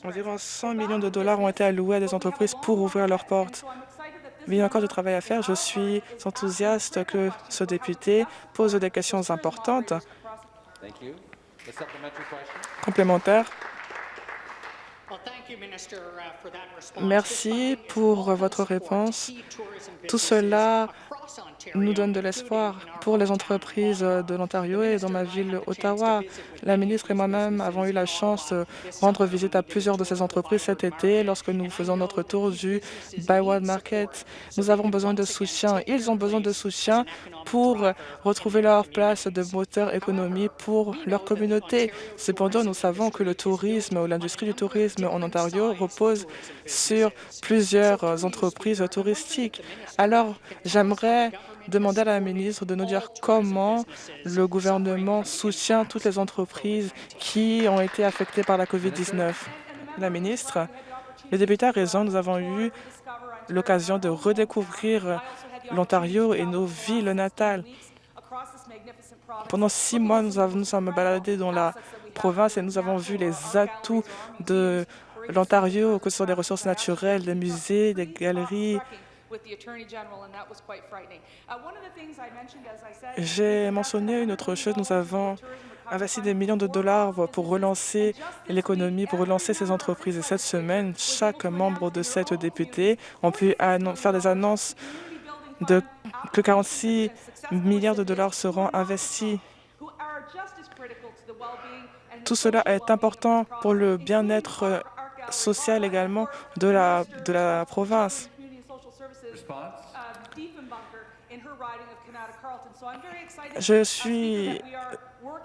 Environ 100 millions de dollars ont été alloués à des entreprises pour ouvrir leurs portes. Il y a encore du travail à faire. Je suis enthousiaste que ce député pose des questions importantes. Complémentaire. Merci pour votre réponse. Tout cela nous donne de l'espoir pour les entreprises de l'Ontario et dans ma ville, Ottawa. La ministre et moi-même avons eu la chance de rendre visite à plusieurs de ces entreprises cet été lorsque nous faisons notre tour du Byward Market. Nous avons besoin de soutien. Ils ont besoin de soutien pour retrouver leur place de moteur économie pour leur communauté. Cependant, nous savons que le tourisme ou l'industrie du tourisme en Ontario repose sur plusieurs entreprises touristiques. Alors, j'aimerais demander à la ministre de nous dire comment le gouvernement soutient toutes les entreprises qui ont été affectées par la COVID-19. La ministre, le député a raison, nous avons eu l'occasion de redécouvrir l'Ontario et nos villes natales. Pendant six mois, nous, avons, nous sommes baladés dans la province et nous avons vu les atouts de l'Ontario, que ce soit des ressources naturelles, des musées, des galeries, j'ai mentionné une autre chose. Nous avons investi des millions de dollars pour relancer l'économie, pour relancer ces entreprises. Et cette semaine, chaque membre de cette députée a pu faire des annonces de que 46 milliards de dollars seront investis. Tout cela est important pour le bien-être social également de la, de la province. Je suis...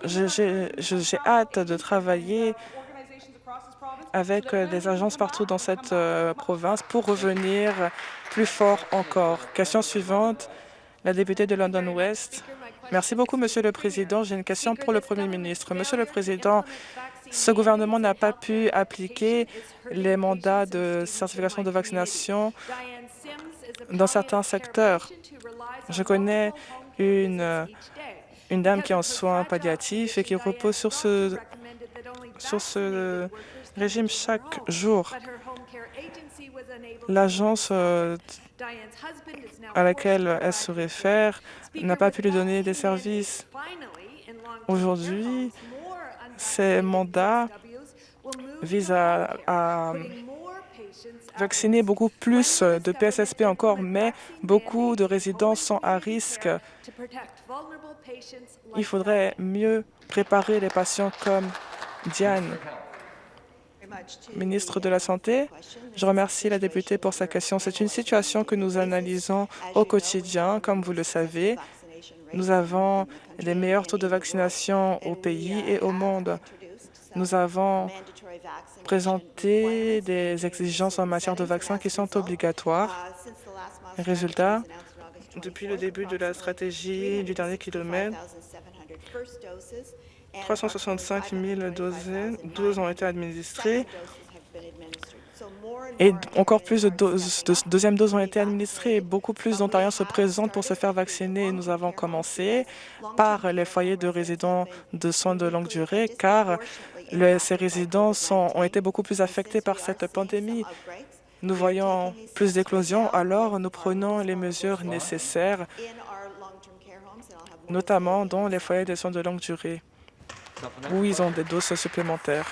J'ai hâte de travailler avec des agences partout dans cette province pour revenir plus fort encore. Question suivante, la députée de London West. Merci beaucoup, Monsieur le Président. J'ai une question pour le Premier ministre. Monsieur le Président, ce gouvernement n'a pas pu appliquer les mandats de certification de vaccination dans certains secteurs. Je connais une, une dame qui est en soins palliatifs et qui repose sur ce, sur ce régime chaque jour. L'agence euh, à laquelle elle se réfère n'a pas pu lui donner des services. Aujourd'hui, ces mandats visent à, vacciner beaucoup plus de PSSP encore, mais beaucoup de résidents sont à risque. Il faudrait mieux préparer les patients comme Diane. Ministre de la Santé, je remercie la députée pour sa question. C'est une situation que nous analysons au quotidien, comme vous le savez. Nous avons les meilleurs taux de vaccination au pays et au monde. Nous avons présenté des exigences en matière de vaccins qui sont obligatoires. Résultat, depuis le début de la stratégie du dernier kilomètre, 365 000 doses, ont été administrées et encore plus de, doses, de deuxièmes doses ont été administrées. Beaucoup plus d'Ontariens se présentent pour se faire vacciner. Nous avons commencé par les foyers de résidents de soins de longue durée, car ces résidents ont été beaucoup plus affectés par cette pandémie. Nous voyons plus d'éclosions, alors nous prenons les mesures nécessaires, notamment dans les foyers de soins de longue durée où ils ont des doses supplémentaires.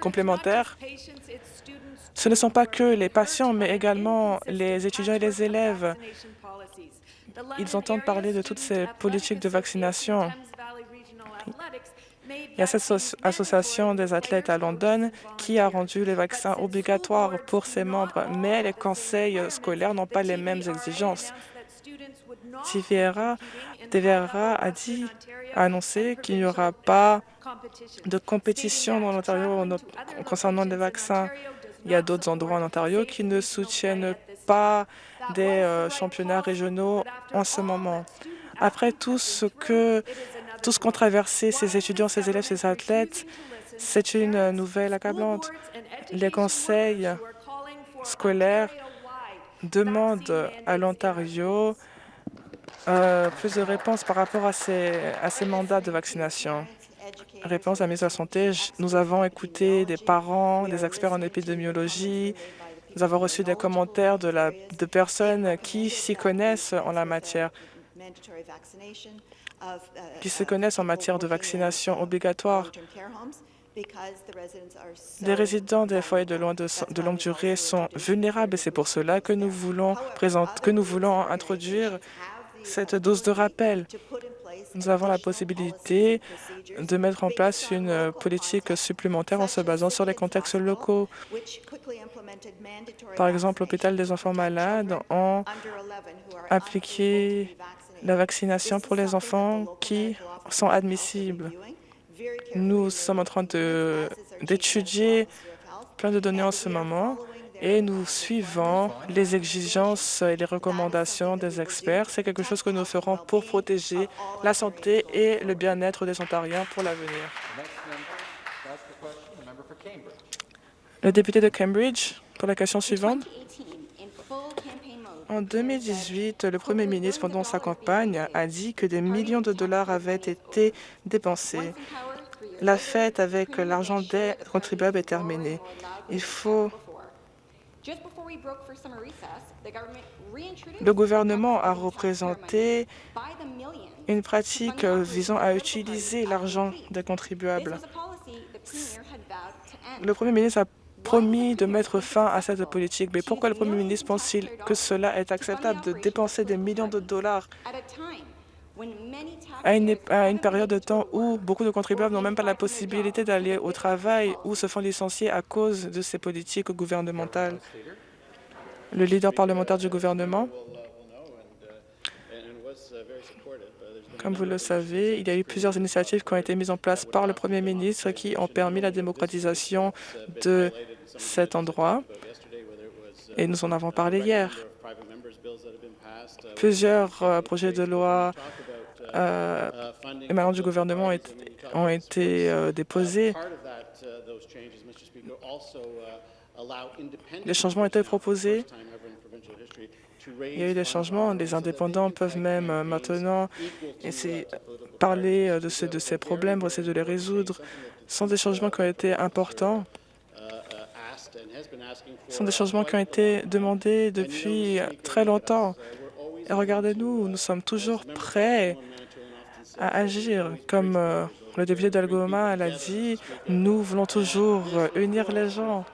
complémentaires. Ce ne sont pas que les patients, mais également les étudiants et les élèves. Ils entendent parler de toutes ces politiques de vaccination. Il y a cette association des athlètes à London qui a rendu les vaccins obligatoires pour ses membres, mais les conseils scolaires n'ont pas les mêmes exigences. TVRA, a dit, a annoncé qu'il n'y aura pas de compétition dans l'Ontario concernant les vaccins. Il y a d'autres endroits en Ontario qui ne soutiennent pas des euh, championnats régionaux en ce moment. Après tout ce que tout ce qu'ont traversé ces étudiants, ces élèves, ces athlètes, c'est une nouvelle accablante. Les conseils scolaires demandent à l'Ontario euh, plus de réponses par rapport à ces, mandats de vaccination. Réponse à la ministre de Santé, nous avons écouté des parents, des experts en épidémiologie, nous avons reçu des commentaires de personnes qui s'y connaissent en la matière, qui se connaissent en matière de vaccination obligatoire. Les résidents des foyers de, de, longue durée sont vulnérables et c'est pour cela que nous voulons, que nous voulons introduire cette dose de rappel. Nous avons la possibilité de mettre en place une politique supplémentaire en se basant sur les contextes locaux. Par exemple, l'hôpital des enfants malades ont appliqué la vaccination pour les enfants qui sont admissibles. Nous sommes en train d'étudier plein de données en ce moment et nous suivons les exigences et les recommandations des experts. C'est quelque chose que nous ferons pour protéger la santé et le bien-être des Ontariens pour l'avenir. Le député de Cambridge, pour la question suivante. En 2018, le premier ministre, pendant sa campagne, a dit que des millions de dollars avaient été dépensés. La fête avec l'argent des contribuables est terminée. Il faut le gouvernement a représenté une pratique visant à utiliser l'argent des contribuables. Le Premier ministre a promis de mettre fin à cette politique. Mais pourquoi le Premier ministre pense-t-il que cela est acceptable de dépenser des millions de dollars à une, période de temps où beaucoup de contribuables n'ont même pas la possibilité d'aller au travail ou se font licencier à cause de ces politiques gouvernementales? Le leader parlementaire du gouvernement, Comme vous le savez, il y a eu plusieurs initiatives qui ont été mises en place par le Premier ministre qui ont permis la démocratisation de cet endroit. Et nous en avons parlé hier. Plusieurs euh, projets de loi euh, émanant du gouvernement ont été euh, déposés. Les changements ont été proposés. Il y a eu des changements. Les indépendants peuvent même maintenant parler de, ces, de ces problèmes, essayer de les résoudre. Ce sont des changements qui ont été importants. Ce sont des changements qui ont été demandés depuis très longtemps. Et regardez-nous, nous sommes toujours prêts à agir. Comme euh, le député d'Algoma l'a dit, nous voulons toujours unir les gens.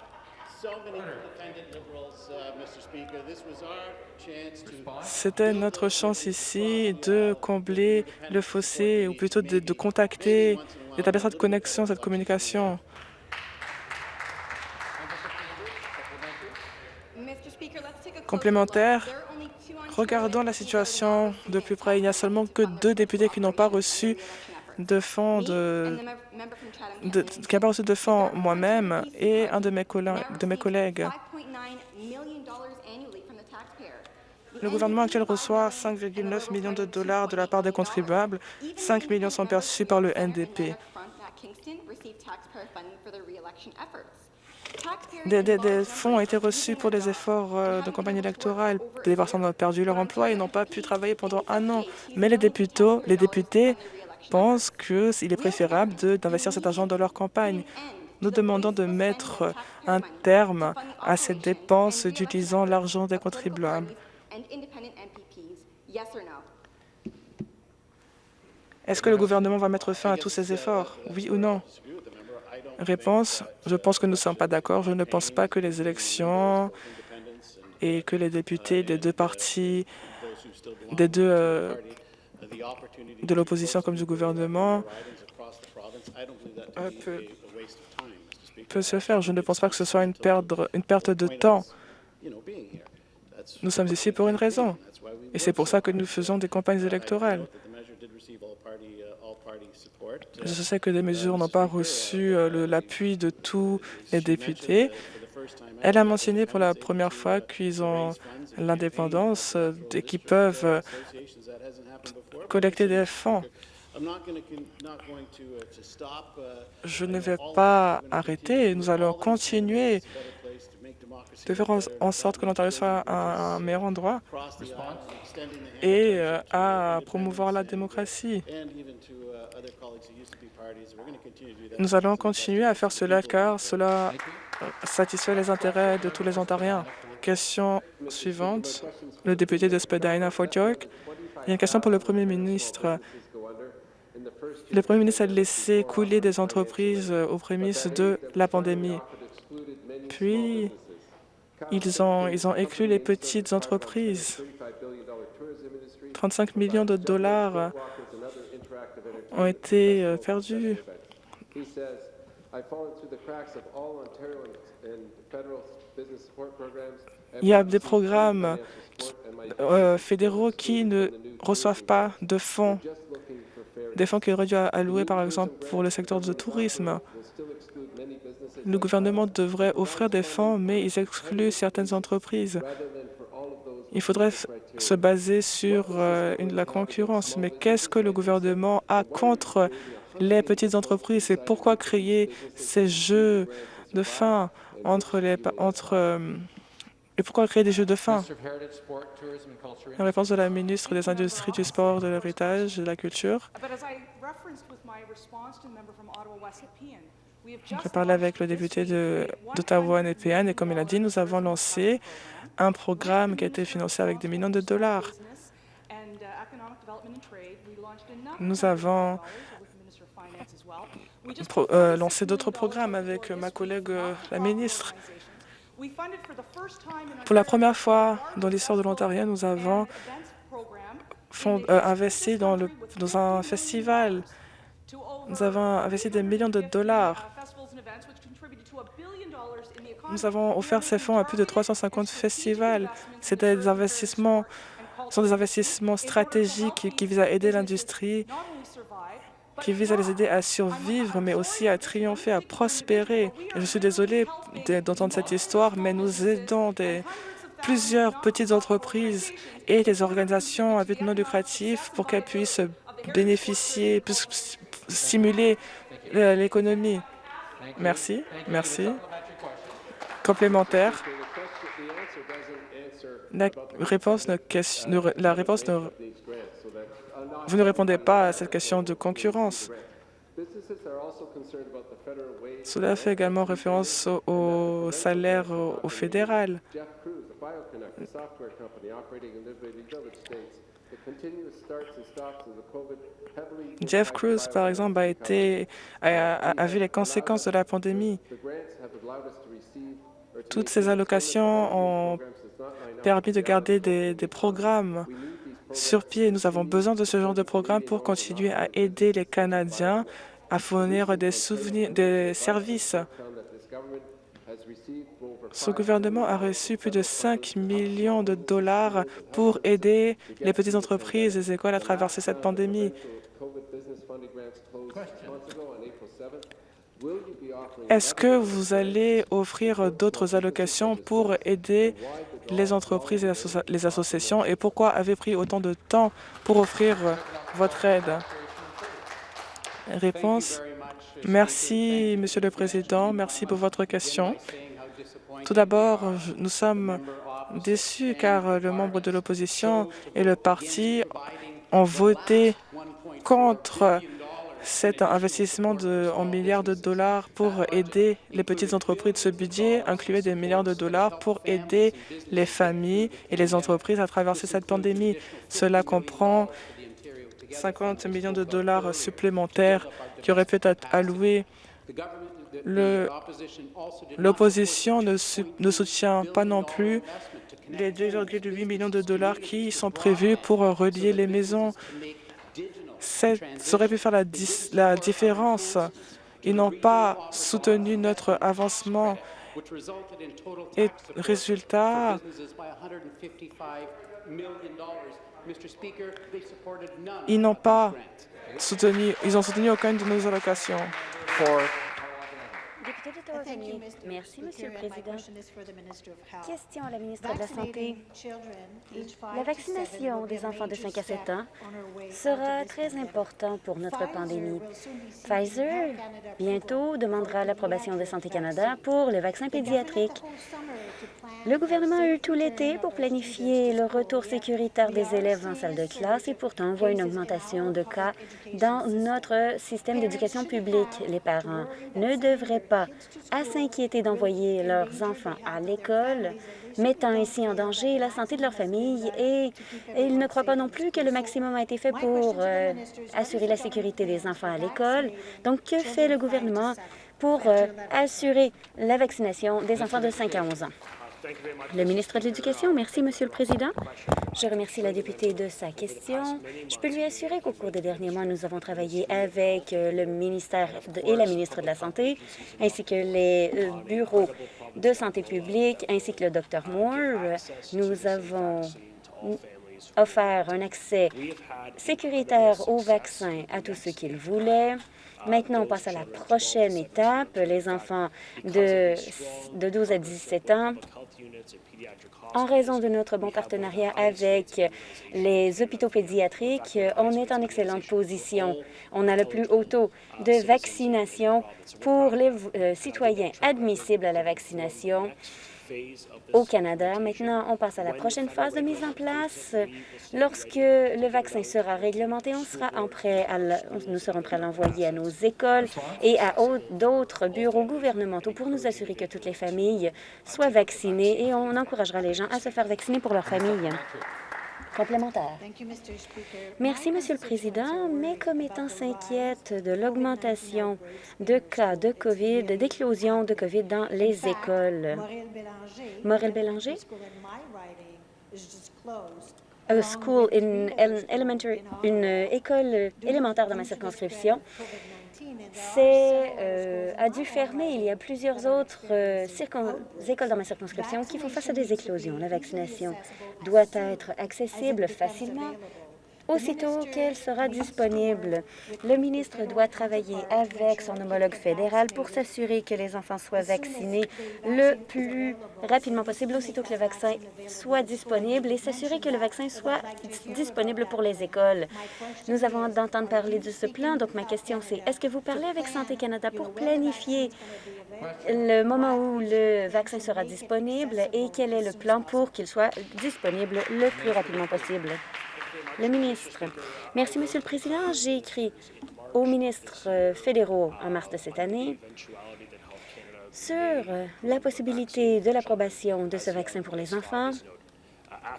C'était notre chance ici de combler le fossé, ou plutôt de, de contacter, d'établir cette connexion, cette communication. Complémentaire, regardons la situation de plus près. Il n'y a seulement que deux députés qui n'ont pas reçu de fonds de, qui pas reçu de fonds moi-même et un de mes, de mes collègues. Le gouvernement actuel reçoit 5,9 millions de dollars de la part des contribuables. 5 millions sont perçus par le NDP. Des, fonds ont été reçus pour des efforts euh, de campagne électorale. Des personnes ont perdu leur emploi et n'ont pas pu travailler pendant un an. Mais les députés, les députés pensent qu'il est préférable d'investir cet argent dans leur campagne. Nous demandons de mettre un terme à cette dépense utilisant l'argent des contribuables. Est-ce que le gouvernement va mettre fin à tous ces efforts, oui ou non? Réponse, je pense que nous ne sommes pas d'accord. Je ne pense pas que les élections et que les députés des deux partis, des deux euh, de l'opposition comme du gouvernement euh, peut, peut, se faire. Je ne pense pas que ce soit une, une perte de temps. Nous sommes ici pour une raison, et c'est pour ça que nous faisons des campagnes électorales. Je sais que des mesures n'ont pas reçu euh, l'appui de tous les députés. Elle a mentionné pour la première fois qu'ils ont l'indépendance euh, et qu'ils peuvent euh, collecter des fonds. Je ne vais pas arrêter. Nous allons continuer de faire en sorte que l'Ontario soit un, meilleur endroit et euh, à promouvoir la démocratie. Nous allons continuer à faire cela car cela satisfait les intérêts de tous les Ontariens. Question suivante, le député de Spadina, Fort York. Il y a une question pour le Premier ministre. Le Premier ministre a laissé couler des entreprises aux prémices de la pandémie. Puis, ils ont, ils ont inclus les petites entreprises. 35 millions de dollars ont été euh, perdus. Il y a des programmes euh, fédéraux qui ne reçoivent pas de fonds, des fonds qui auraient dû allouer, par exemple, pour le secteur du tourisme. Le gouvernement devrait offrir des fonds, mais ils excluent certaines entreprises. Il faudrait se baser sur euh, la concurrence. Mais qu'est-ce que le gouvernement a contre les petites entreprises? Et pourquoi créer ces jeux de fin entre les entre euh, et pourquoi créer des jeux de fin? La réponse de la ministre des Industries, du Sport, de l'Héritage et de la Culture. J'ai parlé avec le député d'Ottawa-Népéan et comme il a dit, nous avons lancé un programme qui a été financé avec des millions de dollars. Nous avons euh, lancé d'autres programmes avec ma collègue la ministre. Pour la première fois dans l'histoire de l'Ontario, nous avons euh, investi dans, le, dans un festival nous avons investi des millions de dollars. Nous avons offert ces fonds à plus de 350 festivals. C'était des investissements sont des investissements stratégiques qui visent à aider l'industrie, qui visent à les aider à survivre, mais aussi à triompher, à prospérer. Je suis désolée d'entendre cette histoire, mais nous aidons plusieurs petites entreprises et des organisations à but non lucratif pour qu'elles puissent bénéficier, stimuler l'économie. Merci. Merci. Complémentaire. La réponse ne, la réponse vous ne répondez pas à cette question de concurrence. Cela fait également référence au, salaire au, fédéral. Jeff Cruz, par exemple, a, été, a, vu les conséquences de la pandémie. Toutes ces allocations ont permis de garder des, des programmes sur pied. Nous avons besoin de ce genre de programme pour continuer à aider les Canadiens à fournir des, souvenirs, des services. Ce gouvernement a reçu plus de 5 millions de dollars pour aider les petites entreprises et les écoles à traverser cette pandémie. Est-ce que vous allez offrir d'autres allocations pour aider les entreprises et les associations et pourquoi avez-vous pris autant de temps pour offrir votre aide? Réponse. Merci, Monsieur le Président. Merci pour votre question. Tout d'abord, nous sommes déçus car le membre de l'opposition et le parti ont voté contre cet investissement de, en milliards de dollars pour aider les petites entreprises. Ce budget incluait des milliards de dollars pour aider les familles et les entreprises à traverser cette pandémie. Cela comprend 50 millions de dollars supplémentaires qui auraient pu être alloués. L'opposition ne, soutient pas non plus les 2,8 millions de dollars qui sont prévus pour relier les maisons ça aurait pu faire la, la différence. Ils n'ont pas soutenu notre avancement. Et résultat, ils n'ont pas soutenu, ils ont soutenu aucune de nos allocations. Merci, Monsieur le Président. Question à la ministre de la Santé. La vaccination des enfants de 5 à 7 ans sera très importante pour notre pandémie. Pfizer, bientôt, demandera l'approbation de Santé Canada pour le vaccin pédiatrique. Le gouvernement a eu tout l'été pour planifier le retour sécuritaire des élèves en salle de classe et pourtant on voit une augmentation de cas dans notre système d'éducation publique. Les parents ne devraient pas s'inquiéter d'envoyer leurs enfants à l'école, mettant ainsi en danger la santé de leur famille et, ils ne croient pas non plus que le maximum a été fait pour euh, assurer la sécurité des enfants à l'école. Donc, que fait le gouvernement pour euh, assurer la vaccination des enfants de 5 à 11 ans? Le ministre de l'Éducation, merci, Monsieur le Président. Je remercie la députée de sa question. Je peux lui assurer qu'au cours des derniers mois, nous avons travaillé avec euh, le ministère et la ministre de la Santé, ainsi que les euh, bureaux de santé publique, ainsi que le Dr Moore. Nous avons offert un accès sécuritaire au vaccin à tous ceux qui le voulaient. Maintenant, on passe à la prochaine étape. Les enfants de, de 12 à 17 ans en raison de notre bon partenariat avec les hôpitaux pédiatriques, on est en excellente position. On a le plus haut taux de vaccination pour les euh, citoyens admissibles à la vaccination au Canada. Maintenant, on passe à la prochaine phase de mise en place. Lorsque le vaccin sera réglementé, on sera en prêt à nous serons prêts à l'envoyer à nos écoles et à d'autres bureaux gouvernementaux pour nous assurer que toutes les familles soient vaccinées et on encouragera les gens à se faire vacciner pour leur famille. Complémentaire. Merci, Monsieur le Président. Mes commettants s'inquiètent de l'augmentation de cas de COVID, d'éclosion de COVID dans les écoles. Morel Bélanger, a school in elementary, une école élémentaire dans ma circonscription euh, a dû fermer. Il y a plusieurs autres euh, écoles dans ma circonscription qui font face à des éclosions. La vaccination doit être accessible facilement aussitôt qu'elle sera disponible. Le ministre doit travailler avec son homologue fédéral pour s'assurer que les enfants soient vaccinés le plus rapidement possible, aussitôt que le vaccin soit disponible et s'assurer que le vaccin soit disponible pour les écoles. Nous avons d'entendre parler de ce plan, donc ma question c'est, est-ce que vous parlez avec Santé Canada pour planifier le moment où le vaccin sera disponible et quel est le plan pour qu'il soit disponible le plus rapidement possible? Le ministre. Merci, Monsieur le Président. J'ai écrit aux ministres euh, fédéraux en mars de cette année sur euh, la possibilité de l'approbation de ce vaccin pour les enfants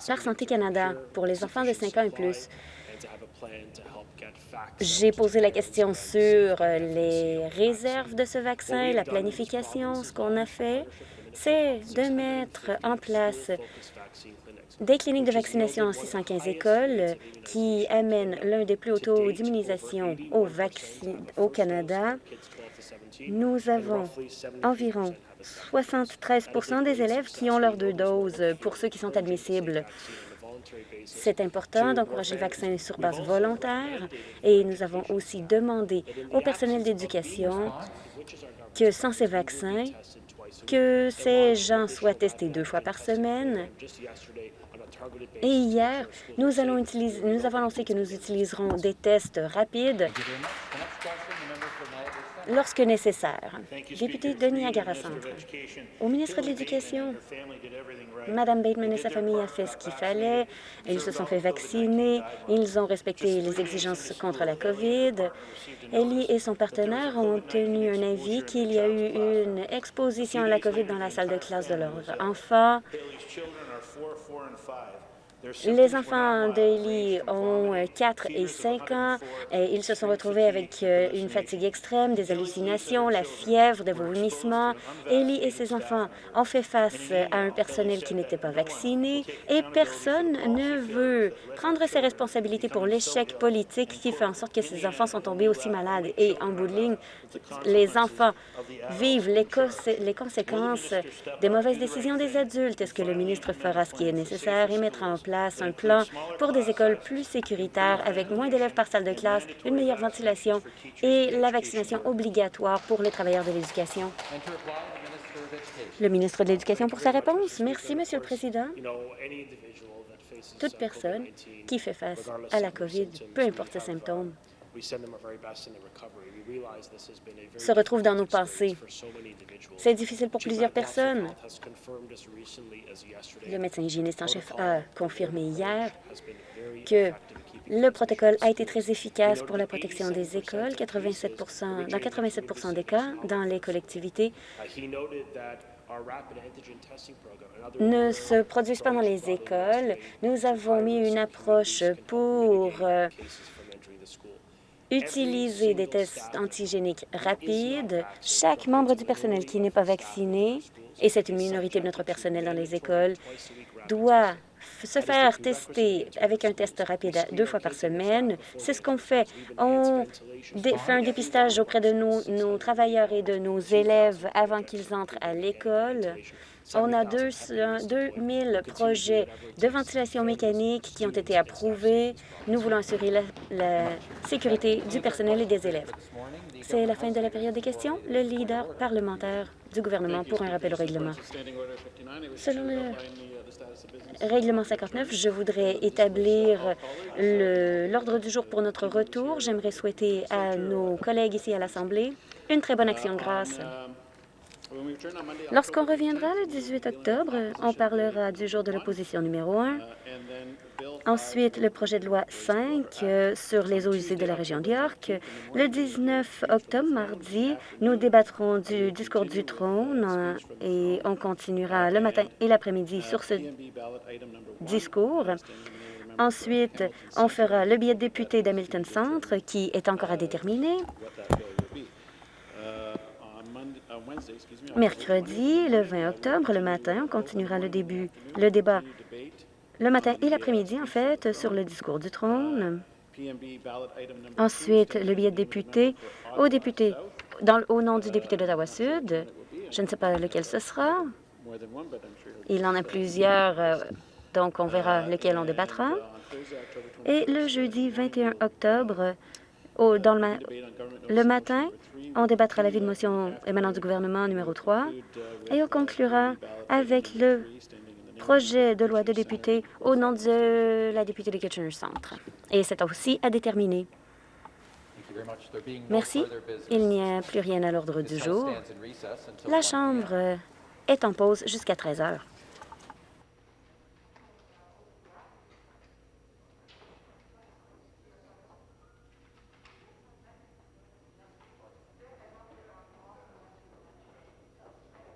par Santé Canada pour les enfants de 5 ans et plus. J'ai posé la question sur euh, les réserves de ce vaccin, la planification. Ce qu'on a fait, c'est de mettre en place des cliniques de vaccination en 615 écoles qui amènent l'un des plus hauts taux d'immunisation au, au Canada. Nous avons environ 73% des élèves qui ont leurs deux doses pour ceux qui sont admissibles. C'est important d'encourager le vaccin sur base volontaire et nous avons aussi demandé au personnel d'éducation que sans ces vaccins, que ces gens soient testés deux fois par semaine et hier, nous, avons annoncé que nous utiliserons des tests rapides lorsque nécessaire. Député de Niagara Centre, au ministre de l'Éducation, Mme Bateman et sa famille ont fait ce qu'il fallait. Ils se sont fait vacciner. Ils ont respecté les exigences contre la COVID. Ellie et son partenaire ont obtenu un avis qu'il y a eu une exposition à la COVID dans la salle de classe de leur enfant. Les enfants d'Eli ont 4 euh, et 5 ans. Et ils se sont retrouvés avec euh, une fatigue extrême, des hallucinations, la fièvre, des vomissements. Eli et ses enfants ont fait face à un personnel qui n'était pas vacciné et personne ne veut prendre ses responsabilités pour l'échec politique qui fait en sorte que ces enfants sont tombés aussi malades. Et en bout de ligne, les enfants vivent les, les conséquences des mauvaises décisions des adultes. Est-ce que le ministre fera ce qui est nécessaire et mettra en place un plan pour des écoles plus sécuritaires avec moins d'élèves par salle de classe, une meilleure ventilation et la vaccination obligatoire pour les travailleurs de l'éducation. Le ministre de l'Éducation pour sa réponse. Merci, Monsieur le Président. Toute personne qui fait face à la COVID, peu importe ses symptômes, se retrouve dans nos pensées. C'est difficile pour plusieurs personnes. Le médecin hygiéniste en chef a confirmé hier que le protocole a été très efficace pour la protection des écoles, 87 dans 87% des cas dans les collectivités ne se produisent pas dans les écoles. Nous avons mis une approche pour utiliser des tests antigéniques rapides. Chaque membre du personnel qui n'est pas vacciné, et c'est une minorité de notre personnel dans les écoles, doit se faire tester avec un test rapide deux fois par semaine. C'est ce qu'on fait. On fait un dépistage auprès de nos, travailleurs et de nos élèves avant qu'ils entrent à l'école. On a 2000 projets de ventilation mécanique qui ont été approuvés. Nous voulons assurer la, sécurité du personnel et des élèves. C'est la fin de la période des questions. Le leader parlementaire du gouvernement pour un rappel au règlement. Selon le règlement 59, je voudrais établir l'ordre du jour pour notre retour. J'aimerais souhaiter à nos collègues ici à l'Assemblée une très bonne action de grâce. Lorsqu'on reviendra le 18 octobre, on parlera du jour de l'opposition numéro 1. Ensuite, le projet de loi 5 euh, sur les eaux usées de la région d'York. Le 19 octobre, mardi, nous débattrons du discours du trône euh, et on continuera le matin et l'après-midi sur ce discours. Ensuite, on fera le billet de député d'Hamilton Centre qui est encore à déterminer. Mercredi, le 20 octobre, le matin, on continuera le débat le matin et l'après-midi, en fait, sur le discours du trône. Ensuite, le billet de député au nom du député d'Ottawa-Sud. Je ne sais pas lequel ce sera. Il en a plusieurs, euh, donc on verra lequel on débattra. Et le jeudi 21 octobre, au, dans le, le matin, on débattra l'avis de motion émanant du gouvernement numéro 3 et on conclura avec le projet de loi de député au nom de la députée de Kitchener Centre. Et c'est aussi à déterminer. Merci. Il n'y a plus rien à l'ordre du jour. La Chambre est en pause jusqu'à 13 heures.